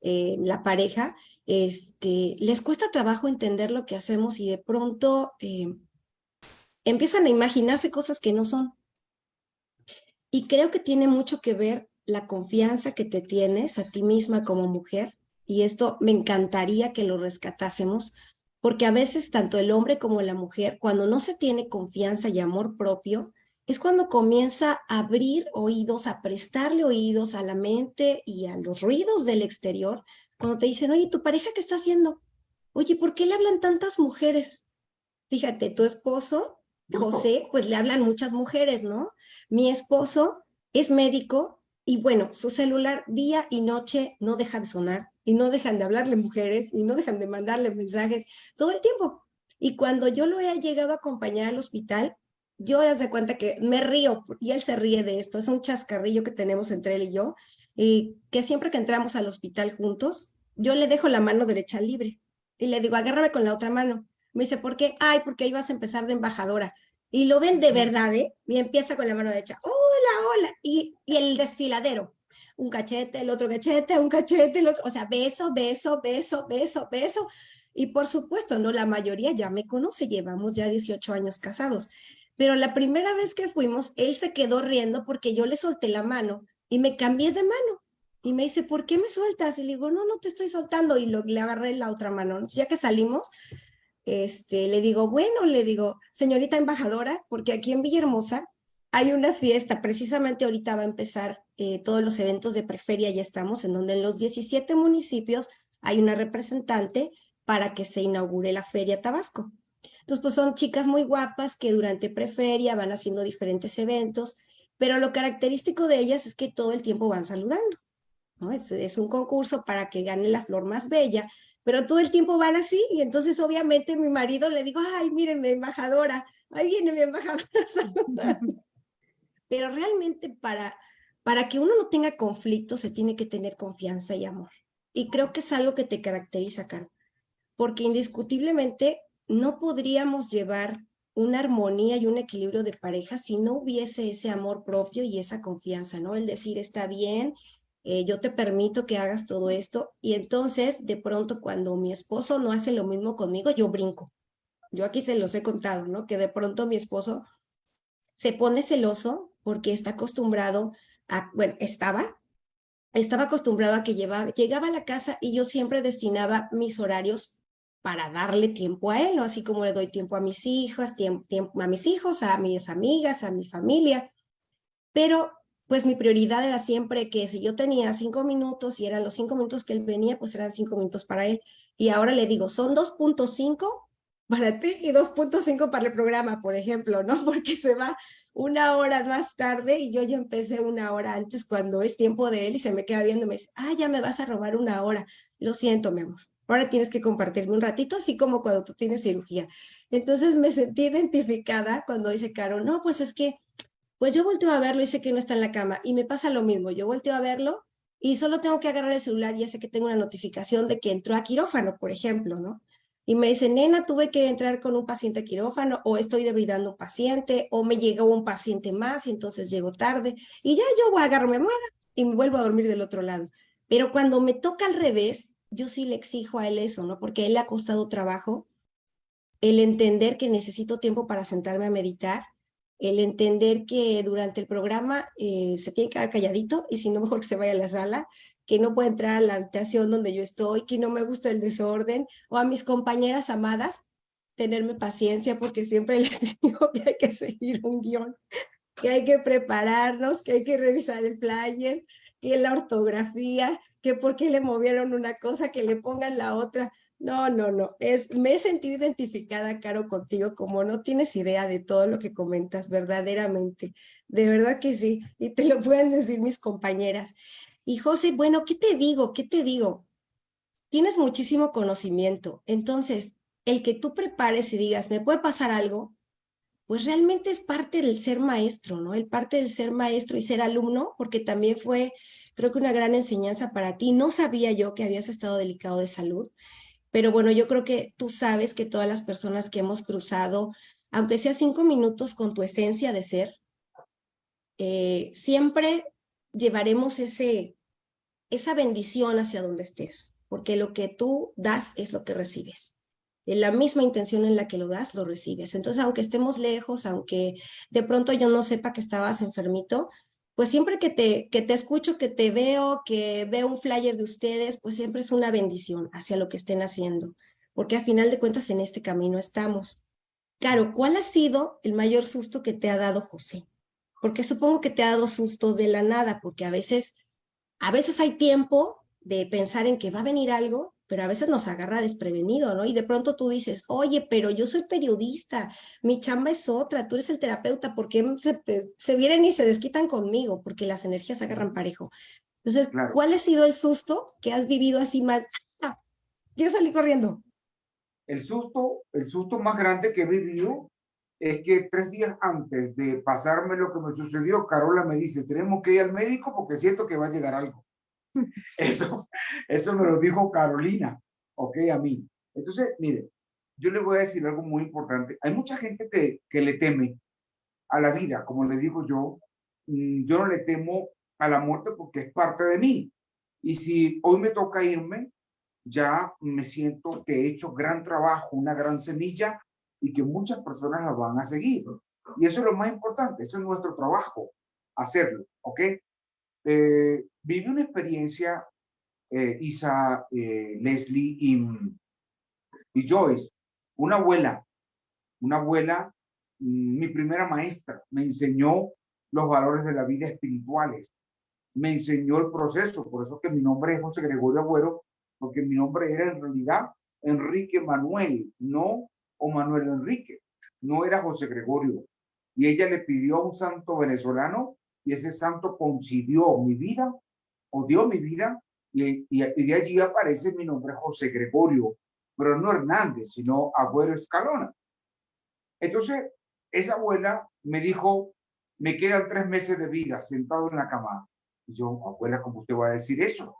eh, la pareja, este, les cuesta trabajo entender lo que hacemos y de pronto eh, empiezan a imaginarse cosas que no son. Y creo que tiene mucho que ver la confianza que te tienes a ti misma como mujer. Y esto me encantaría que lo rescatásemos, porque a veces tanto el hombre como la mujer, cuando no se tiene confianza y amor propio, es cuando comienza a abrir oídos, a prestarle oídos a la mente y a los ruidos del exterior, cuando te dicen, oye, ¿tu pareja qué está haciendo? Oye, ¿por qué le hablan tantas mujeres? Fíjate, tu esposo, José, pues le hablan muchas mujeres, ¿no? Mi esposo es médico y bueno, su celular día y noche no deja de sonar y no dejan de hablarle mujeres y no dejan de mandarle mensajes todo el tiempo. Y cuando yo lo he llegado a acompañar al hospital, yo ya de cuenta que me río y él se ríe de esto. Es un chascarrillo que tenemos entre él y yo, y que siempre que entramos al hospital juntos, yo le dejo la mano derecha libre y le digo, agárrame con la otra mano. Me dice, ¿por qué? Ay, porque ibas a empezar de embajadora. Y lo ven de verdad, ¿eh? Y empieza con la mano derecha, hola, y, y el desfiladero. Un cachete, el otro cachete, un cachete, el otro, o sea, beso, beso, beso, beso, beso. Y por supuesto, no, la mayoría ya me conoce, llevamos ya 18 años casados. Pero la primera vez que fuimos, él se quedó riendo porque yo le solté la mano y me cambié de mano. Y me dice, ¿por qué me sueltas? Y le digo, no, no te estoy soltando. Y lo, le agarré la otra mano. Ya que salimos, este, le digo, bueno, le digo, señorita embajadora, porque aquí en Villahermosa hay una fiesta, precisamente ahorita va a empezar eh, todos los eventos de Preferia, ya estamos, en donde en los 17 municipios hay una representante para que se inaugure la Feria Tabasco. Entonces, pues son chicas muy guapas que durante Preferia van haciendo diferentes eventos, pero lo característico de ellas es que todo el tiempo van saludando, ¿no? Es, un concurso para que gane la flor más bella, pero todo el tiempo van así, y entonces obviamente mi marido le digo, ay, miren mi embajadora, ahí viene mi embajadora saludando. Pero realmente para, para que uno no tenga conflicto se tiene que tener confianza y amor. Y creo que es algo que te caracteriza, Caro, porque indiscutiblemente no podríamos llevar una armonía y un equilibrio de pareja si no hubiese ese amor propio y esa confianza, ¿no? El decir, está bien, eh, yo te permito que hagas todo esto. Y entonces, de pronto, cuando mi esposo no hace lo mismo conmigo, yo brinco. Yo aquí se los he contado, ¿no? Que de pronto mi esposo se pone celoso porque está acostumbrado a, bueno, estaba, estaba acostumbrado a que llevaba, llegaba a la casa y yo siempre destinaba mis horarios para darle tiempo a él, ¿no? Así como le doy tiempo a mis hijos, tiempo, a mis hijos, a mis amigas, a mi familia. Pero pues mi prioridad era siempre que si yo tenía cinco minutos y eran los cinco minutos que él venía, pues eran cinco minutos para él. Y ahora le digo, son 2.5 para ti y 2.5 para el programa, por ejemplo, ¿no? Porque se va una hora más tarde y yo ya empecé una hora antes cuando es tiempo de él y se me queda viendo y me dice, ah, ya me vas a robar una hora. Lo siento, mi amor. Ahora tienes que compartirme un ratito, así como cuando tú tienes cirugía. Entonces me sentí identificada cuando dice Caro, no, pues es que, pues yo volteo a verlo y sé que no está en la cama y me pasa lo mismo. Yo volteo a verlo y solo tengo que agarrar el celular y ya sé que tengo una notificación de que entró a quirófano, por ejemplo, ¿no? Y me dice, nena, tuve que entrar con un paciente quirófano o estoy debridando un paciente o me llegó un paciente más y entonces llego tarde y ya yo voy a agarrarme mueva y me vuelvo a dormir del otro lado. Pero cuando me toca al revés, yo sí le exijo a él eso, ¿no? Porque él le ha costado trabajo el entender que necesito tiempo para sentarme a meditar, el entender que durante el programa eh, se tiene que quedar calladito y si no, mejor que se vaya a la sala, que no puede entrar a la habitación donde yo estoy, que no me gusta el desorden, o a mis compañeras amadas, tenerme paciencia porque siempre les digo que hay que seguir un guion, que hay que prepararnos, que hay que revisar el flyer, que la ortografía, que por qué le movieron una cosa, que le pongan la otra. No, no, no. Es, me he sentido identificada, Caro, contigo, como no tienes idea de todo lo que comentas, verdaderamente. De verdad que sí. Y te lo pueden decir mis compañeras. Y José, bueno, ¿qué te digo? ¿Qué te digo? Tienes muchísimo conocimiento. Entonces, el que tú prepares y digas, ¿me puede pasar algo? Pues realmente es parte del ser maestro, ¿no? El parte del ser maestro y ser alumno, porque también fue, creo que una gran enseñanza para ti. No sabía yo que habías estado delicado de salud, pero bueno, yo creo que tú sabes que todas las personas que hemos cruzado, aunque sea cinco minutos con tu esencia de ser, eh, siempre llevaremos ese, esa bendición hacia donde estés, porque lo que tú das es lo que recibes. En la misma intención en la que lo das, lo recibes. Entonces, aunque estemos lejos, aunque de pronto yo no sepa que estabas enfermito, pues siempre que te, que te escucho, que te veo, que veo un flyer de ustedes, pues siempre es una bendición hacia lo que estén haciendo, porque a final de cuentas en este camino estamos. Claro, ¿cuál ha sido el mayor susto que te ha dado José? Porque supongo que te ha dado sustos de la nada, porque a veces, a veces hay tiempo de pensar en que va a venir algo, pero a veces nos agarra desprevenido, ¿no? Y de pronto tú dices, oye, pero yo soy periodista, mi chamba es otra, tú eres el terapeuta, ¿por qué se, vienen y se desquitan conmigo? Porque las energías agarran parejo. Entonces, ¿cuál ha sido el susto que has vivido así más? ¡Ah! Quiero salir corriendo. El susto, el susto más grande que he vivido es que tres días antes de pasarme lo que me sucedió, Carola me dice, tenemos que ir al médico porque siento que va a llegar algo. Eso, eso me lo dijo Carolina, ok, a mí. Entonces, mire, yo le voy a decir algo muy importante. Hay mucha gente que, que le teme a la vida, como le digo yo, mm, yo no le temo a la muerte porque es parte de mí. Y si hoy me toca irme, ya me siento que he hecho gran trabajo, una gran semilla y que muchas personas la van a seguir. Y eso es lo más importante, eso es nuestro trabajo, hacerlo, ¿ok? Eh, una experiencia, eh, Isa, eh, Leslie y, y Joyce, una abuela, una abuela, mm, mi primera maestra, me enseñó los valores de la vida espirituales, me enseñó el proceso, por eso que mi nombre es José Gregorio Agüero, porque mi nombre era en realidad Enrique Manuel, no o Manuel Enrique, no era José Gregorio. Y ella le pidió a un santo venezolano y ese santo concibió mi vida o dio mi vida y, y, de allí aparece mi nombre José Gregorio, pero no Hernández, sino Abuelo Escalona. Entonces, esa abuela me dijo, me quedan tres meses de vida sentado en la cama. Y yo, abuela, ¿cómo usted va a decir eso?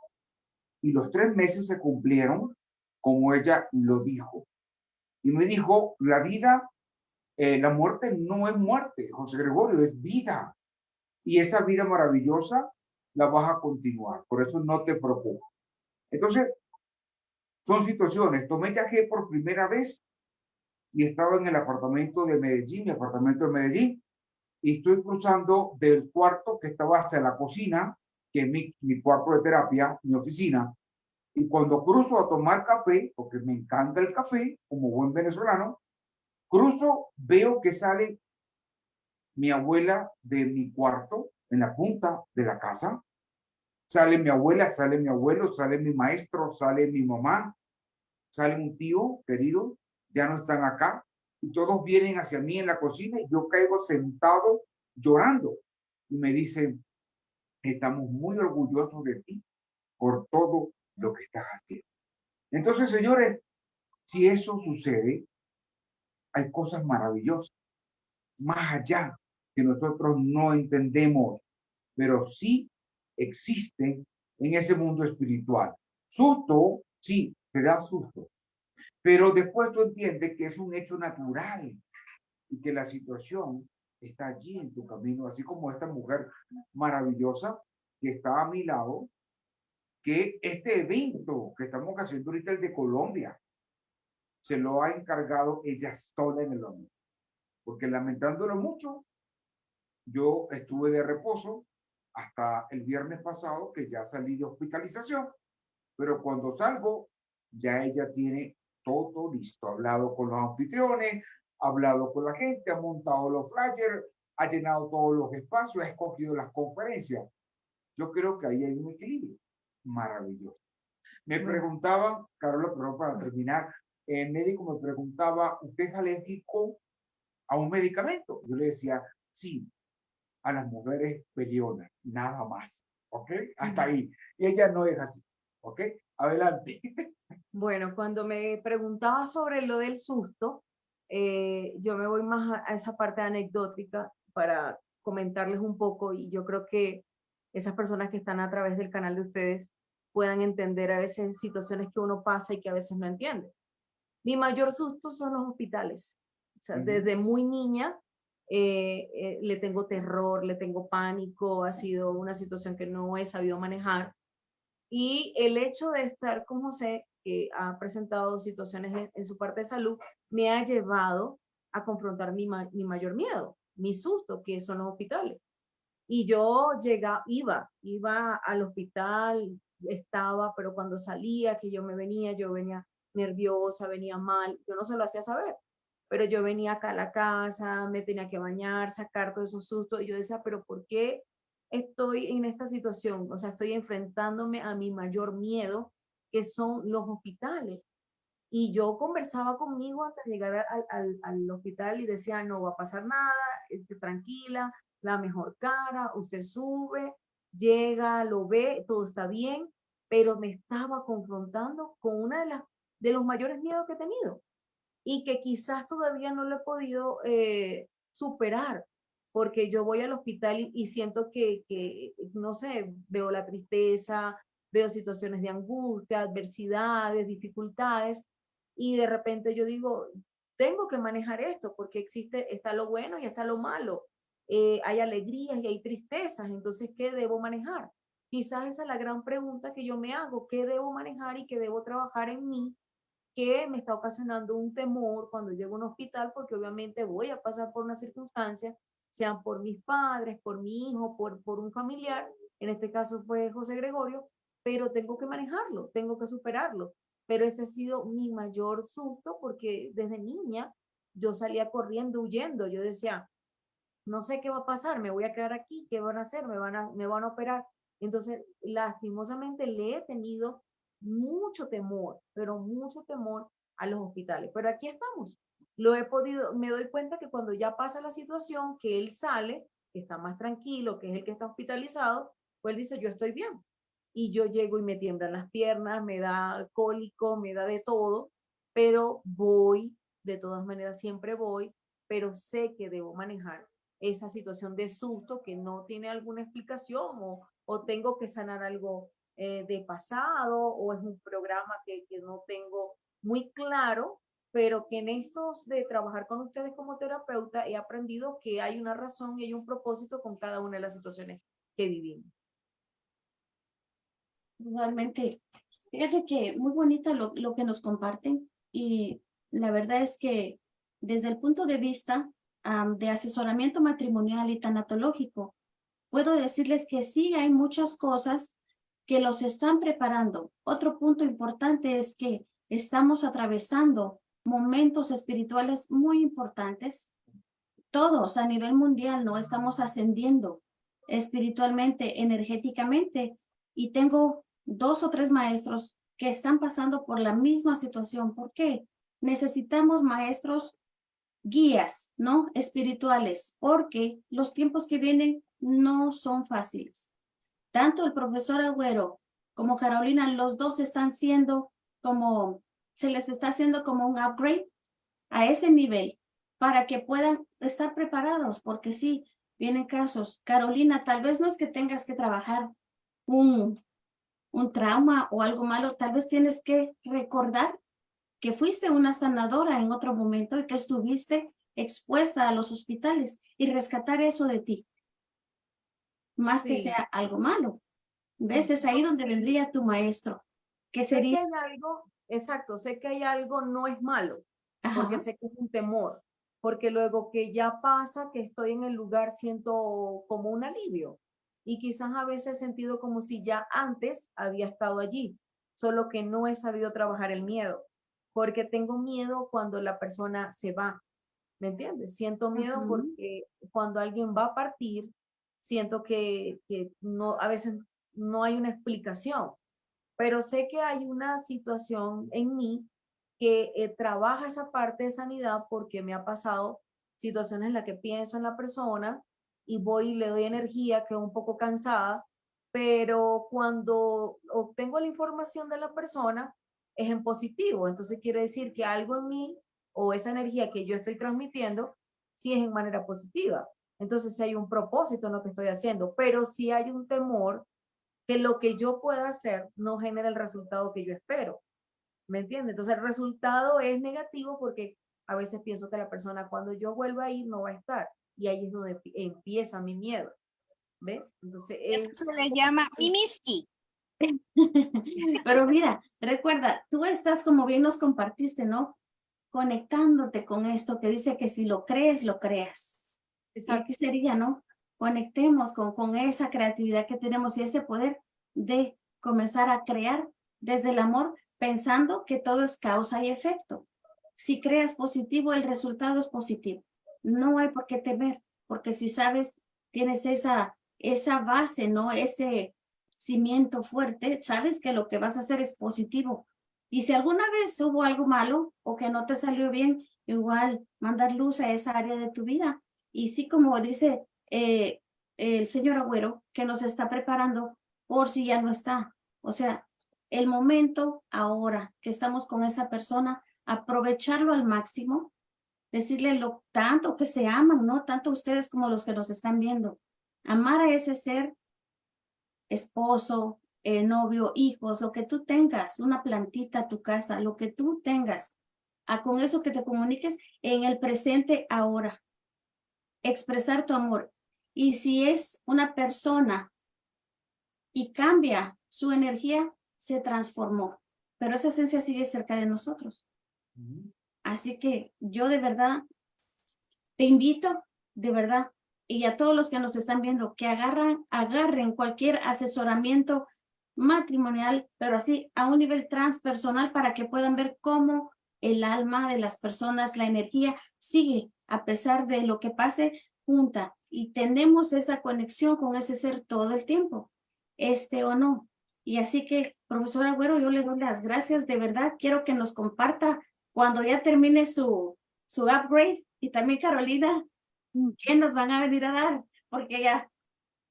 Y los tres meses se cumplieron como ella lo dijo y me dijo, la vida, eh, la muerte no es muerte, José Gregorio, es vida. Y esa vida maravillosa la vas a continuar, por eso no te preocupes. Entonces, son situaciones. Tomé viaje por primera vez y estaba en el apartamento de Medellín, mi apartamento de Medellín, y estoy cruzando del cuarto que estaba hacia la cocina, que es mi, mi cuarto de terapia, mi oficina, Y cuando cruzo a tomar café, porque me encanta el café, como buen venezolano, cruzo, veo que sale mi abuela de mi cuarto, en la punta de la casa. Sale mi abuela, sale mi abuelo, sale mi maestro, sale mi mamá, sale un tío querido, ya no están acá. Y todos vienen hacia mí en la cocina y yo caigo sentado llorando. Y me dicen, estamos muy orgullosos de ti por todo lo que estás haciendo. Entonces, señores, si eso sucede, hay cosas maravillosas, más allá que nosotros no entendemos, pero sí existen en ese mundo espiritual. Susto, sí, te da susto, pero después tú entiendes que es un hecho natural y que la situación está allí en tu camino, así como esta mujer maravillosa que está a mi lado, que este evento que estamos haciendo ahorita, el de Colombia, se lo ha encargado ella sola en el hombre. Porque lamentándolo mucho, yo estuve de reposo hasta el viernes pasado, que ya salí de hospitalización, pero cuando salgo, ya ella tiene todo listo, ha hablado con los anfitriones, ha hablado con la gente, ha montado los flyers, ha llenado todos los espacios, ha escogido las conferencias. Yo creo que ahí hay un equilibrio maravilloso. Me preguntaba, Carola, pero para terminar, el médico me preguntaba, ¿usted es alérgico a un medicamento? Yo le decía, sí, a las mujeres pelionas, nada más. ¿Ok? Hasta ahí. Y ella no es así. ¿Ok? Adelante. Bueno, cuando me preguntaba sobre lo del susto, eh, yo me voy más a, esa parte anecdótica para comentarles un poco y yo creo que esas personas que están a través del canal de ustedes puedan entender a veces situaciones que uno pasa y que a veces no entiende. Mi mayor susto son los hospitales. O sea, desde muy niña eh, eh, le tengo terror, le tengo pánico, ha sido una situación que no he sabido manejar. Y el hecho de estar con José, que ha presentado situaciones en, su parte de salud, me ha llevado a confrontar mi, mi mayor miedo, mi susto, que son los hospitales. Y yo llegaba, iba, iba al hospital, estaba, pero cuando salía, que yo me venía, yo venía nerviosa, venía mal, yo no se lo hacía saber pero yo venía acá a la casa, me tenía que bañar, sacar todos esos sustos, y yo decía, pero ¿por qué estoy en esta situación? O sea, estoy enfrentándome a mi mayor miedo, que son los hospitales. Y yo conversaba conmigo de llegar al, al, hospital y decía, no va a pasar nada, esté tranquila, la mejor cara, usted sube, llega, lo ve, todo está bien, pero me estaba confrontando con una de las de los mayores miedos que he tenido, y que quizás todavía no lo he podido eh, superar, porque yo voy al hospital y, siento que, que, no sé, veo la tristeza, veo situaciones de angustia, adversidades, dificultades, y de repente yo digo, tengo que manejar esto, porque existe, está lo bueno y está lo malo. Eh, hay alegrías y hay tristezas, entonces, ¿qué debo manejar? Quizás esa es la gran pregunta que yo me hago, ¿qué debo manejar y qué debo trabajar en mí que me está ocasionando un temor cuando llego a un hospital, porque obviamente voy a pasar por una circunstancia, sean por mis padres, por mi hijo, por, por un familiar, en este caso fue José Gregorio, pero tengo que manejarlo, tengo que superarlo. Pero ese ha sido mi mayor susto porque desde niña yo salía corriendo, huyendo. Yo decía, no sé qué va a pasar, me voy a quedar aquí, ¿qué van a hacer? Me van a, me van a operar. Entonces, lastimosamente le he tenido mucho temor, pero mucho temor a los hospitales. Pero aquí estamos. Lo he podido, me doy cuenta que cuando ya pasa la situación, que él sale, que está más tranquilo, que es el que está hospitalizado, pues él dice, yo estoy bien. Y yo llego y me tiemblan las piernas, me da cólico, me da de todo, pero voy, de todas maneras siempre voy, pero sé que debo manejar esa situación de susto que no tiene alguna explicación o, o tengo que sanar algo eh, de pasado o es un programa que, que no tengo muy claro, pero que en estos de trabajar con ustedes como terapeuta he aprendido que hay una razón y hay un propósito con cada una de las situaciones que vivimos. Igualmente, fíjate que muy bonita lo, lo que nos comparten y la verdad es que desde el punto de vista de asesoramiento matrimonial y tanatológico, puedo decirles que sí hay muchas cosas que los están preparando. Otro punto importante es que estamos atravesando momentos espirituales muy importantes. Todos a nivel mundial no estamos ascendiendo espiritualmente, energéticamente. Y tengo dos o tres maestros que están pasando por la misma situación. ¿Por qué? Necesitamos maestros guías, ¿no? Espirituales, porque los tiempos que vienen no son fáciles. Tanto el profesor Agüero como Carolina, los dos están siendo como, se les está haciendo como un upgrade a ese nivel para que puedan estar preparados, porque sí, vienen casos. Carolina, tal vez no es que tengas que trabajar un, un trauma o algo malo, tal vez tienes que recordar que fuiste una sanadora en otro momento y que estuviste expuesta a los hospitales y rescatar eso de ti más que sea algo malo. ¿Ves? Es ahí donde vendría tu maestro. Que sería... Sé que hay algo, exacto, sé que hay algo no es malo, porque sé que es un temor, porque luego que ya pasa, que estoy en el lugar, siento como un alivio. Y quizás a veces he sentido como si ya antes había estado allí, solo que no he sabido trabajar el miedo, porque tengo miedo cuando la persona se va, ¿me entiendes? Siento miedo porque cuando alguien va a partir, siento que, no, a veces no hay una explicación, pero sé que hay una situación en mí que eh, trabaja esa parte de sanidad porque me ha pasado situaciones en las que pienso en la persona y voy y le doy energía, que un poco cansada, pero cuando obtengo la información de la persona es en positivo, entonces quiere decir que algo en mí o esa energía que yo estoy transmitiendo sí es en manera positiva. Entonces, si hay un propósito en lo que estoy haciendo, pero si hay un temor que lo que yo pueda hacer no genere el resultado que yo espero. ¿Me entiendes? Entonces, el resultado es negativo porque a veces pienso que la persona cuando yo vuelva a ir no va a estar. Y ahí es donde empieza mi miedo. ¿Ves? Entonces, eso se le llama mimiski. Pero mira, recuerda, tú estás como bien nos compartiste, ¿no? Conectándote con esto que dice que si lo crees, lo creas. Aquí sería, ¿no? Conectemos con, con esa creatividad que tenemos y ese poder de comenzar a crear desde el amor, pensando que todo es causa y efecto. Si creas positivo, el resultado es positivo. No hay por qué temer, porque si sabes, tienes esa, esa base, ¿no? Ese cimiento fuerte, sabes que lo que vas a hacer es positivo. Y si alguna vez hubo algo malo o que no te salió bien, igual mandar luz a esa área de tu vida y sí, como dice eh, el señor Agüero, que nos está preparando por si ya no está. O sea, el momento ahora que estamos con esa persona, aprovecharlo al máximo, decirle lo tanto que se aman, ¿no? Tanto ustedes como los que nos están viendo. Amar a ese ser, esposo, eh, novio, hijos, lo que tú tengas, una plantita tu casa, lo que tú tengas, a con eso que te comuniques en el presente ahora expresar tu amor. Y si es una persona y cambia su energía, se transformó. Pero esa esencia sigue cerca de nosotros. Así que yo de verdad te invito, de verdad, y a todos los que nos están viendo, que agarran, agarren cualquier asesoramiento matrimonial, pero así a un nivel transpersonal para que puedan ver cómo el alma de las personas, la energía sigue a pesar de lo que pase junta y tenemos esa conexión con ese ser todo el tiempo, este o no. Y así que, profesor Agüero, yo le doy las gracias, de verdad, quiero que nos comparta cuando ya termine su, su upgrade y también Carolina, ¿qué nos van a venir a dar? Porque ya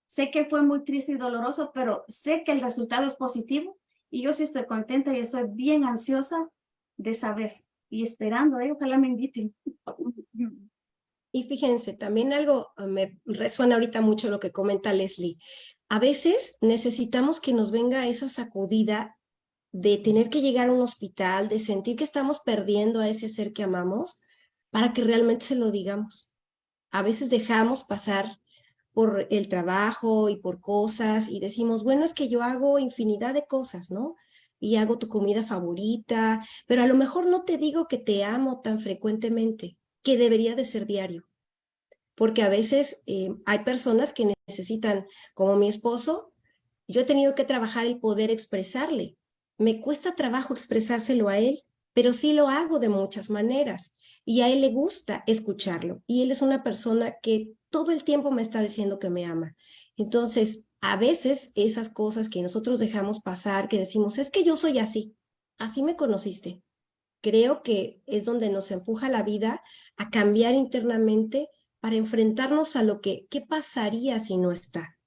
sé que fue muy triste y doloroso, pero sé que el resultado es positivo y yo sí estoy contenta y estoy bien ansiosa de saber y esperando, ¿eh? ojalá me inviten. Y fíjense, también algo ah, me resuena ahorita mucho lo que comenta Leslie. A veces necesitamos que nos venga esa sacudida de tener que llegar a un hospital, de sentir que estamos perdiendo a ese ser que amamos, para que realmente se lo digamos. A veces dejamos pasar por el trabajo y por cosas y decimos, bueno, es que yo hago infinidad de cosas, ¿no? Y hago tu comida favorita, pero a lo mejor no te digo que te amo tan frecuentemente que debería de ser diario. Porque a veces eh, hay personas que necesitan, como mi esposo, Yo he tenido que trabajar el poder expresarle. Me cuesta trabajo expresárselo a él, pero sí lo hago de muchas maneras. Y a él le gusta escucharlo. Y él es una persona que todo el tiempo me está diciendo que me ama. Entonces, a veces esas cosas que nosotros dejamos pasar, que decimos, es que yo soy así, así me conociste. Creo que es donde nos empuja la vida a cambiar internamente para enfrentarnos a lo que, ¿qué pasaría si no está?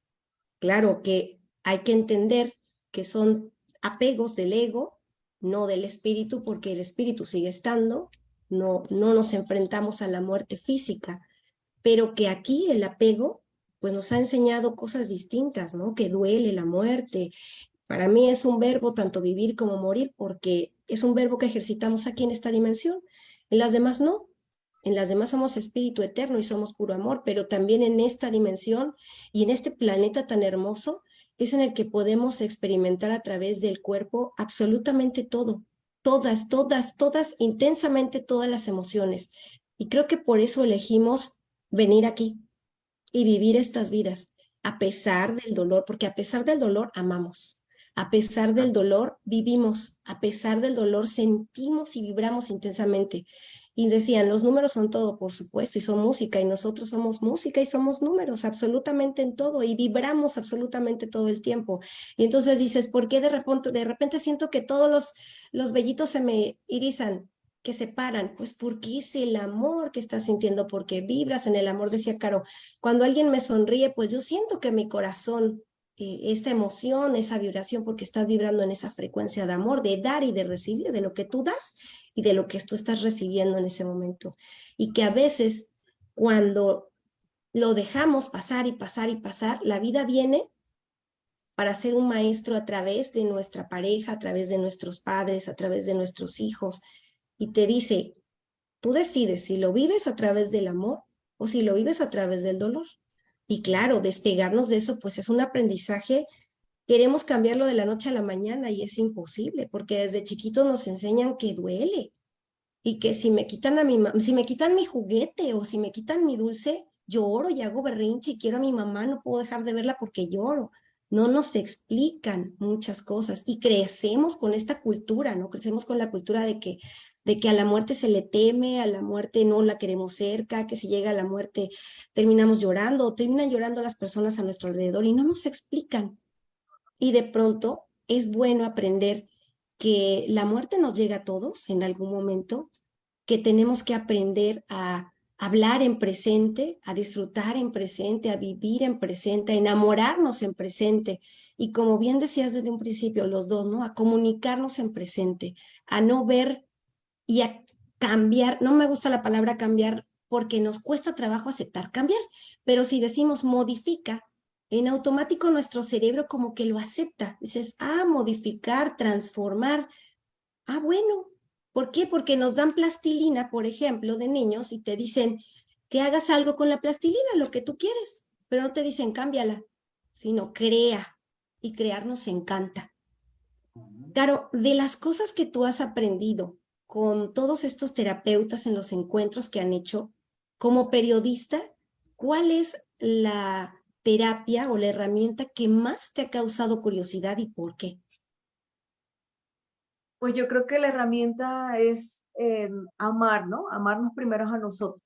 Claro que hay que entender que son apegos del ego, no del espíritu, porque el espíritu sigue estando, no, no nos enfrentamos a la muerte física, pero que aquí el apego pues nos ha enseñado cosas distintas, ¿no? Que duele la muerte. Para mí es un verbo tanto vivir como morir porque es un verbo que ejercitamos aquí en esta dimensión. En las demás no. En las demás somos espíritu eterno y somos puro amor, pero también en esta dimensión y en este planeta tan hermoso es en el que podemos experimentar a través del cuerpo absolutamente todo, todas, todas, todas, intensamente todas las emociones. Y creo que por eso elegimos venir aquí, y vivir estas vidas a pesar del dolor, porque a pesar del dolor amamos, a pesar del dolor vivimos, a pesar del dolor sentimos y vibramos intensamente. Y decían, los números son todo, por supuesto, y son música, y nosotros somos música y somos números, absolutamente en todo, y vibramos absolutamente todo el tiempo. Y entonces dices, ¿por qué de repente, siento que todos los, los vellitos se me irizan? que se paran, pues porque es el amor que estás sintiendo, porque vibras en el amor, decía Caro, cuando alguien me sonríe, pues yo siento que mi corazón, eh, esa emoción, esa vibración, porque estás vibrando en esa frecuencia de amor, de dar y de recibir, de lo que tú das y de lo que tú estás recibiendo en ese momento. Y que a veces cuando lo dejamos pasar y pasar y pasar, la vida viene para ser un maestro a través de nuestra pareja, a través de nuestros padres, a través de nuestros hijos, y te dice, tú decides si lo vives a través del amor o si lo vives a través del dolor. Y claro, despegarnos de eso, pues es un aprendizaje. Queremos cambiarlo de la noche a la mañana y es imposible, porque desde chiquitos nos enseñan que duele y que si me quitan a mi si me quitan mi juguete o si me quitan mi dulce, lloro y hago berrinche y quiero a mi mamá, no puedo dejar de verla porque lloro no nos explican muchas cosas y crecemos con esta cultura, ¿no? Crecemos con la cultura de que, de que a la muerte se le teme, a la muerte no la queremos cerca, que si llega a la muerte terminamos llorando o terminan llorando las personas a nuestro alrededor y no nos explican. Y de pronto es bueno aprender que la muerte nos llega a todos en algún momento, que tenemos que aprender a hablar en presente, a disfrutar en presente, a vivir en presente, a enamorarnos en presente. Y como bien decías desde un principio, los dos, ¿no? A comunicarnos en presente, a no ver y a cambiar. No me gusta la palabra cambiar porque nos cuesta trabajo aceptar cambiar, pero si decimos modifica, en automático nuestro cerebro como que lo acepta. Dices, ah, modificar, transformar. Ah, bueno, ¿Por qué? Porque nos dan plastilina, por ejemplo, de niños y te dicen que hagas algo con la plastilina, lo que tú quieres, pero no te dicen cámbiala, sino crea y crear nos encanta. Claro, de las cosas que tú has aprendido con todos estos terapeutas en los encuentros que han hecho, como periodista, ¿cuál es la terapia o la herramienta que más te ha causado curiosidad y por qué? Pues yo creo que la herramienta es eh, amar, ¿no? Amarnos primero a nosotros,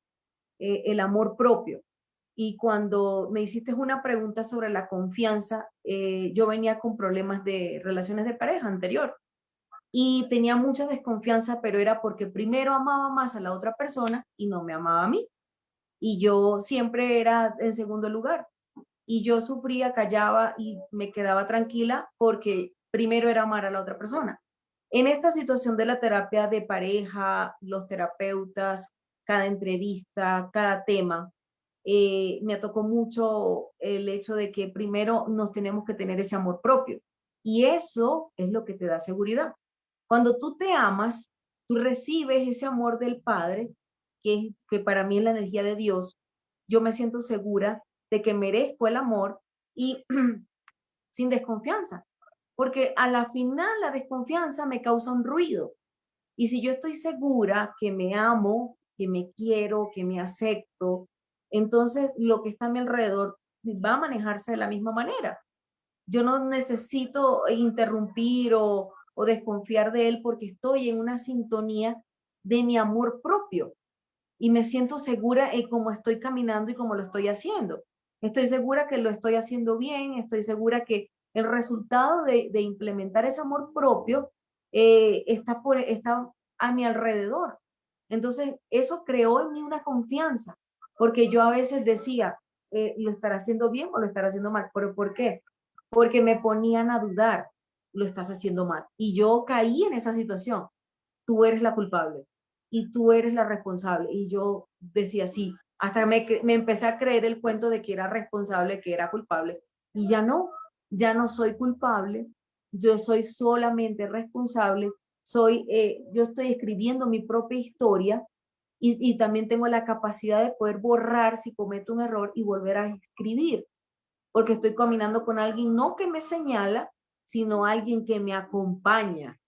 eh, el amor propio. Y cuando me hiciste una pregunta sobre la confianza, eh, yo venía con problemas de relaciones de pareja anterior y tenía mucha desconfianza, pero era porque primero amaba más a la otra persona y no me amaba a mí. Y yo siempre era en segundo lugar. Y yo sufría, callaba y me quedaba tranquila porque primero era amar a la otra persona. En esta situación de la terapia de pareja, los terapeutas, cada entrevista, cada tema, eh, me tocó mucho el hecho de que primero nos tenemos que tener ese amor propio. Y eso es lo que te da seguridad. Cuando tú te amas, tú recibes ese amor del Padre, que, que para mí es la energía de Dios. Yo me siento segura de que merezco el amor y sin desconfianza porque a la final la desconfianza me causa un ruido. Y si yo estoy segura que me amo, que me quiero, que me acepto, entonces lo que está a mi alrededor va a manejarse de la misma manera. Yo no necesito interrumpir o, o desconfiar de él porque estoy en una sintonía de mi amor propio y me siento segura en cómo estoy caminando y cómo lo estoy haciendo. Estoy segura que lo estoy haciendo bien, estoy segura que el resultado de, implementar ese amor propio eh, está, por, está a mi alrededor. Entonces, eso creó en mí una confianza, porque yo a veces decía, eh, ¿lo estará haciendo bien o lo estará haciendo mal? ¿Pero por qué? Porque me ponían a dudar, lo estás haciendo mal. Y yo caí en esa situación. Tú eres la culpable y tú eres la responsable. Y yo decía, sí, hasta me, me empecé a creer el cuento de que era responsable, que era culpable. Y ya no, ya no soy culpable, yo soy solamente responsable, soy, eh, yo estoy escribiendo mi propia historia y, y, también tengo la capacidad de poder borrar si cometo un error y volver a escribir, porque estoy caminando con alguien no que me señala, sino alguien que me acompaña.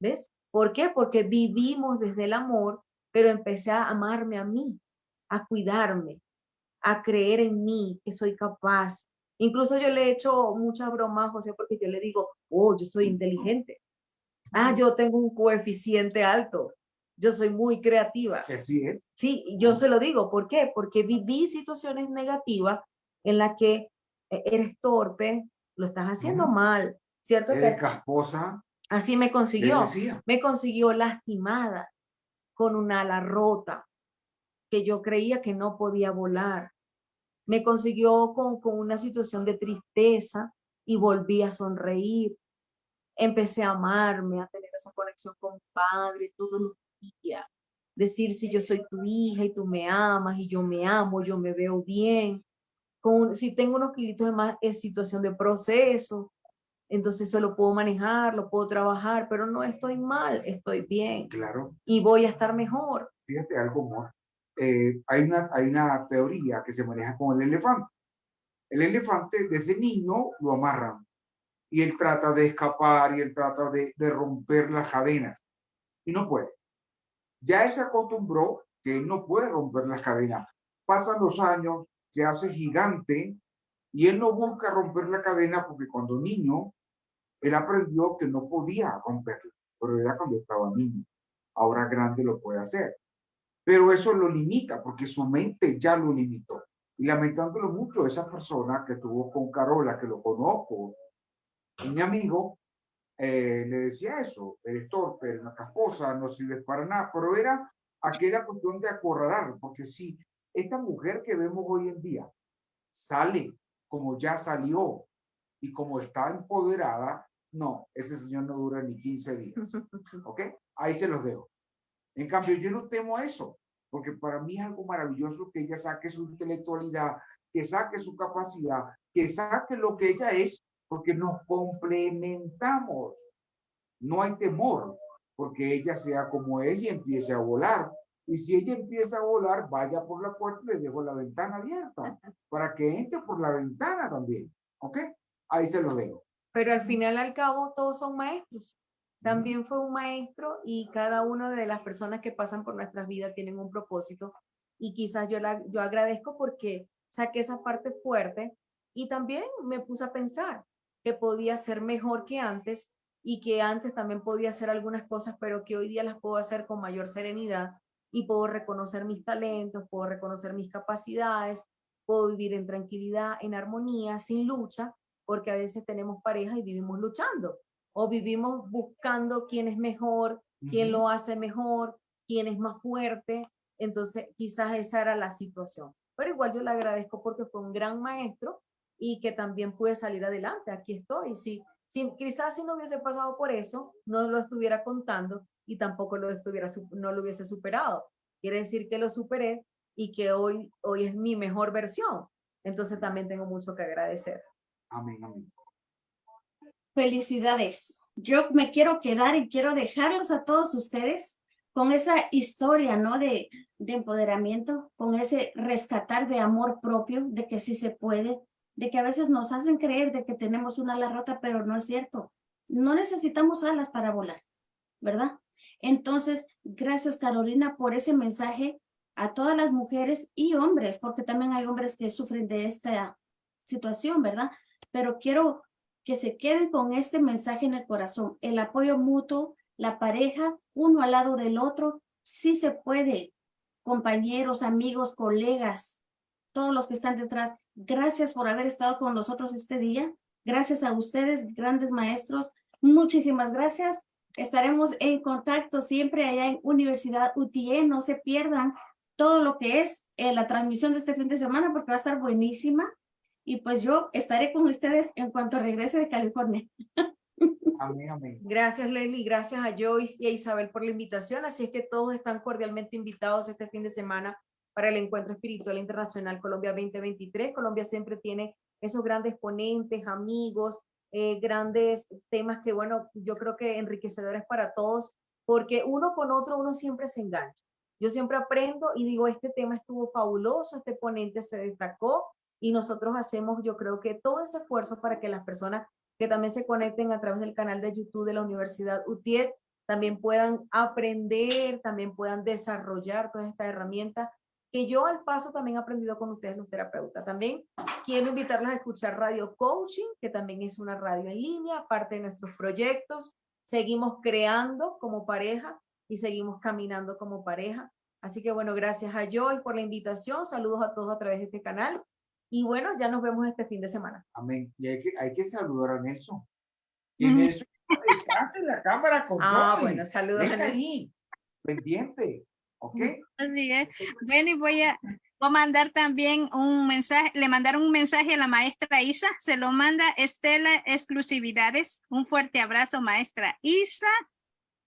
¿Ves? ¿Por qué? Porque vivimos desde el amor, pero empecé a amarme a mí, a cuidarme, a creer en mí, que soy capaz. Incluso yo le he hecho muchas bromas a José porque yo le digo, oh, yo soy inteligente. Ah, yo tengo un coeficiente alto. Yo soy muy creativa. Así es. Sí, yo se lo digo. ¿Por qué? Porque viví situaciones negativas en las que eh, eres torpe, lo estás haciendo mal, ¿cierto? Eres casposa. Así me consiguió. Me consiguió lastimada, con un ala rota, que yo creía que no podía volar. Me consiguió con, con una situación de tristeza y volví a sonreír empecé a amarme, a tener esa conexión con padre todos los días. Decir si yo soy tu hija y tú me amas y yo me amo, yo me veo bien. Con, si tengo unos kilitos de más, es situación de proceso. Entonces eso lo puedo manejar, lo puedo trabajar, pero no estoy mal, estoy bien. Claro. Y voy a estar mejor. Fíjate algo, amor. Eh, hay, una, hay una teoría que se maneja con el elefante. El elefante desde niño lo amarran y él trata de escapar y él trata de, de romper las cadenas y no puede. Ya él se acostumbró que él no puede romper las cadenas. Pasan los años, se hace gigante y él no busca romper la cadena porque cuando niño, él aprendió que no podía romperla, pero era cuando estaba niño. Ahora grande lo puede hacer. Pero eso lo limita porque su mente ya lo limitó. Y lamentándolo mucho, esa persona que estuvo con Carola, que lo conozco, mi amigo eh, le decía eso, eres torpe, eres una casposa, no sirves para nada, pero era aquella cuestión de acorralar, porque si esta mujer que vemos hoy en día sale como ya salió y como está empoderada, no, ese señor no dura ni 15 días, ¿ok? Ahí se los dejo. En cambio, yo no temo eso, porque para mí es algo maravilloso que ella saque su intelectualidad, que saque su capacidad, que saque lo que ella es porque nos complementamos. No hay temor, porque ella sea como ella y empiece a volar. Y si ella empieza a volar, vaya por la puerta y le dejo la ventana abierta para que entre por la ventana también. ¿Ok? Ahí se lo dejo. Pero al final, al cabo, todos son maestros. También fue un maestro y cada una de las personas que pasan por nuestras vidas tienen un propósito. Y quizás yo, la, yo agradezco porque saqué esa parte fuerte y también me puse a pensar, que podía ser mejor que antes y que antes también podía hacer algunas cosas, pero que hoy día las puedo hacer con mayor serenidad y puedo reconocer mis talentos, puedo reconocer mis capacidades, puedo vivir en tranquilidad, en armonía, sin lucha, porque a veces tenemos pareja y vivimos luchando o vivimos buscando quién es mejor, quién lo hace mejor, quién es más fuerte. Entonces, quizás esa era la situación. Pero igual yo le agradezco porque fue un gran maestro y que también pude salir adelante. Aquí estoy. Si, si, quizás si no hubiese pasado por eso, no lo estuviera contando y tampoco lo, estuviera, no lo hubiese superado. Quiere decir que lo superé y que hoy, hoy es mi mejor versión. Entonces también tengo mucho que agradecer. Amén, amén. Felicidades. Yo me quiero quedar y quiero dejarlos a todos ustedes con esa historia, ¿no? De, de empoderamiento, con ese rescatar de amor propio, de que sí se puede, de que a veces nos hacen creer de que tenemos una ala rota, pero no es cierto. No necesitamos alas para volar, ¿verdad? Entonces, gracias Carolina por ese mensaje a todas las mujeres y hombres, porque también hay hombres que sufren de esta situación, ¿verdad? Pero quiero que se queden con este mensaje en el corazón, el apoyo mutuo, la pareja, uno al lado del otro, sí se puede, compañeros, amigos, colegas, todos los que están detrás, gracias por haber estado con nosotros este día, gracias a ustedes, grandes maestros, muchísimas gracias, estaremos en contacto siempre allá en Universidad UTE, no se pierdan todo lo que es eh, la transmisión de este fin de semana porque va a estar buenísima. Y pues yo estaré con ustedes en cuanto regrese de California. Amén, amén. Gracias, Leslie. Gracias a Joyce y a Isabel por la invitación. Así es que todos están cordialmente invitados este fin de semana para el Encuentro Espiritual Internacional Colombia 2023. Colombia siempre tiene esos grandes ponentes, amigos, eh, grandes temas que, bueno, yo creo que enriquecedores para todos, porque uno con otro uno siempre se engancha. Yo siempre aprendo y digo, este tema estuvo fabuloso, este ponente se destacó y nosotros hacemos, yo creo que todo ese esfuerzo para que las personas que también se conecten a través del canal de YouTube de la Universidad UTIET también puedan aprender, también puedan desarrollar todas estas herramientas que yo al paso también he aprendido con ustedes los terapeutas. También quiero invitarlos a escuchar Radio Coaching, que también es una radio en línea, parte de nuestros proyectos. Seguimos creando como pareja y seguimos caminando como pareja. Así que bueno, gracias a Joy por la invitación. Saludos a todos a través de este canal. Y bueno, ya nos vemos este fin de semana. Amén. Y hay que, hay que saludar a Nelson. Y Nelson está en la cámara con Ah, bueno, saludos Venga a Nelson. ahí, pendiente. ¿Ok? Así es. Bueno, y voy a, voy a mandar también un mensaje, le mandaron un mensaje a la maestra Isa, se lo manda Estela Exclusividades. Un fuerte abrazo, maestra Isa,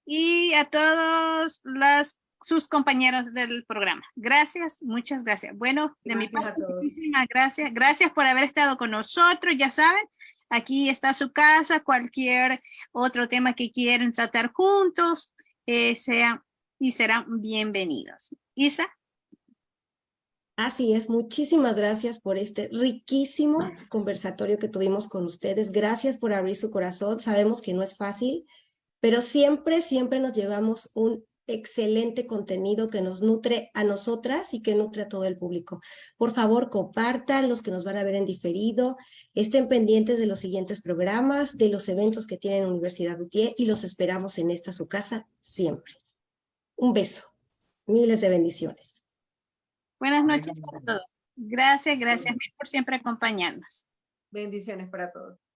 y a todos las, sus compañeros del programa. Gracias, muchas gracias. Bueno, de mi Gracias a parte, muchísimas gracias. Gracias por haber estado con nosotros, ya saben. Aquí está su casa, cualquier otro tema que quieren tratar juntos, eh, sean y serán bienvenidos. Isa. Así es, muchísimas gracias por este riquísimo conversatorio que tuvimos con ustedes. Gracias por abrir su corazón. Sabemos que no es fácil, pero siempre, siempre nos llevamos un excelente contenido que nos nutre a nosotras y que nutre a todo el público. Por favor, compartan los que nos van a ver en diferido, estén pendientes de los siguientes programas, de los eventos que tiene Universidad UTIE y los esperamos en esta su casa siempre. Un beso. Miles de bendiciones. Buenas noches a todos. Gracias, gracias mil por siempre acompañarnos. Bendiciones para todos.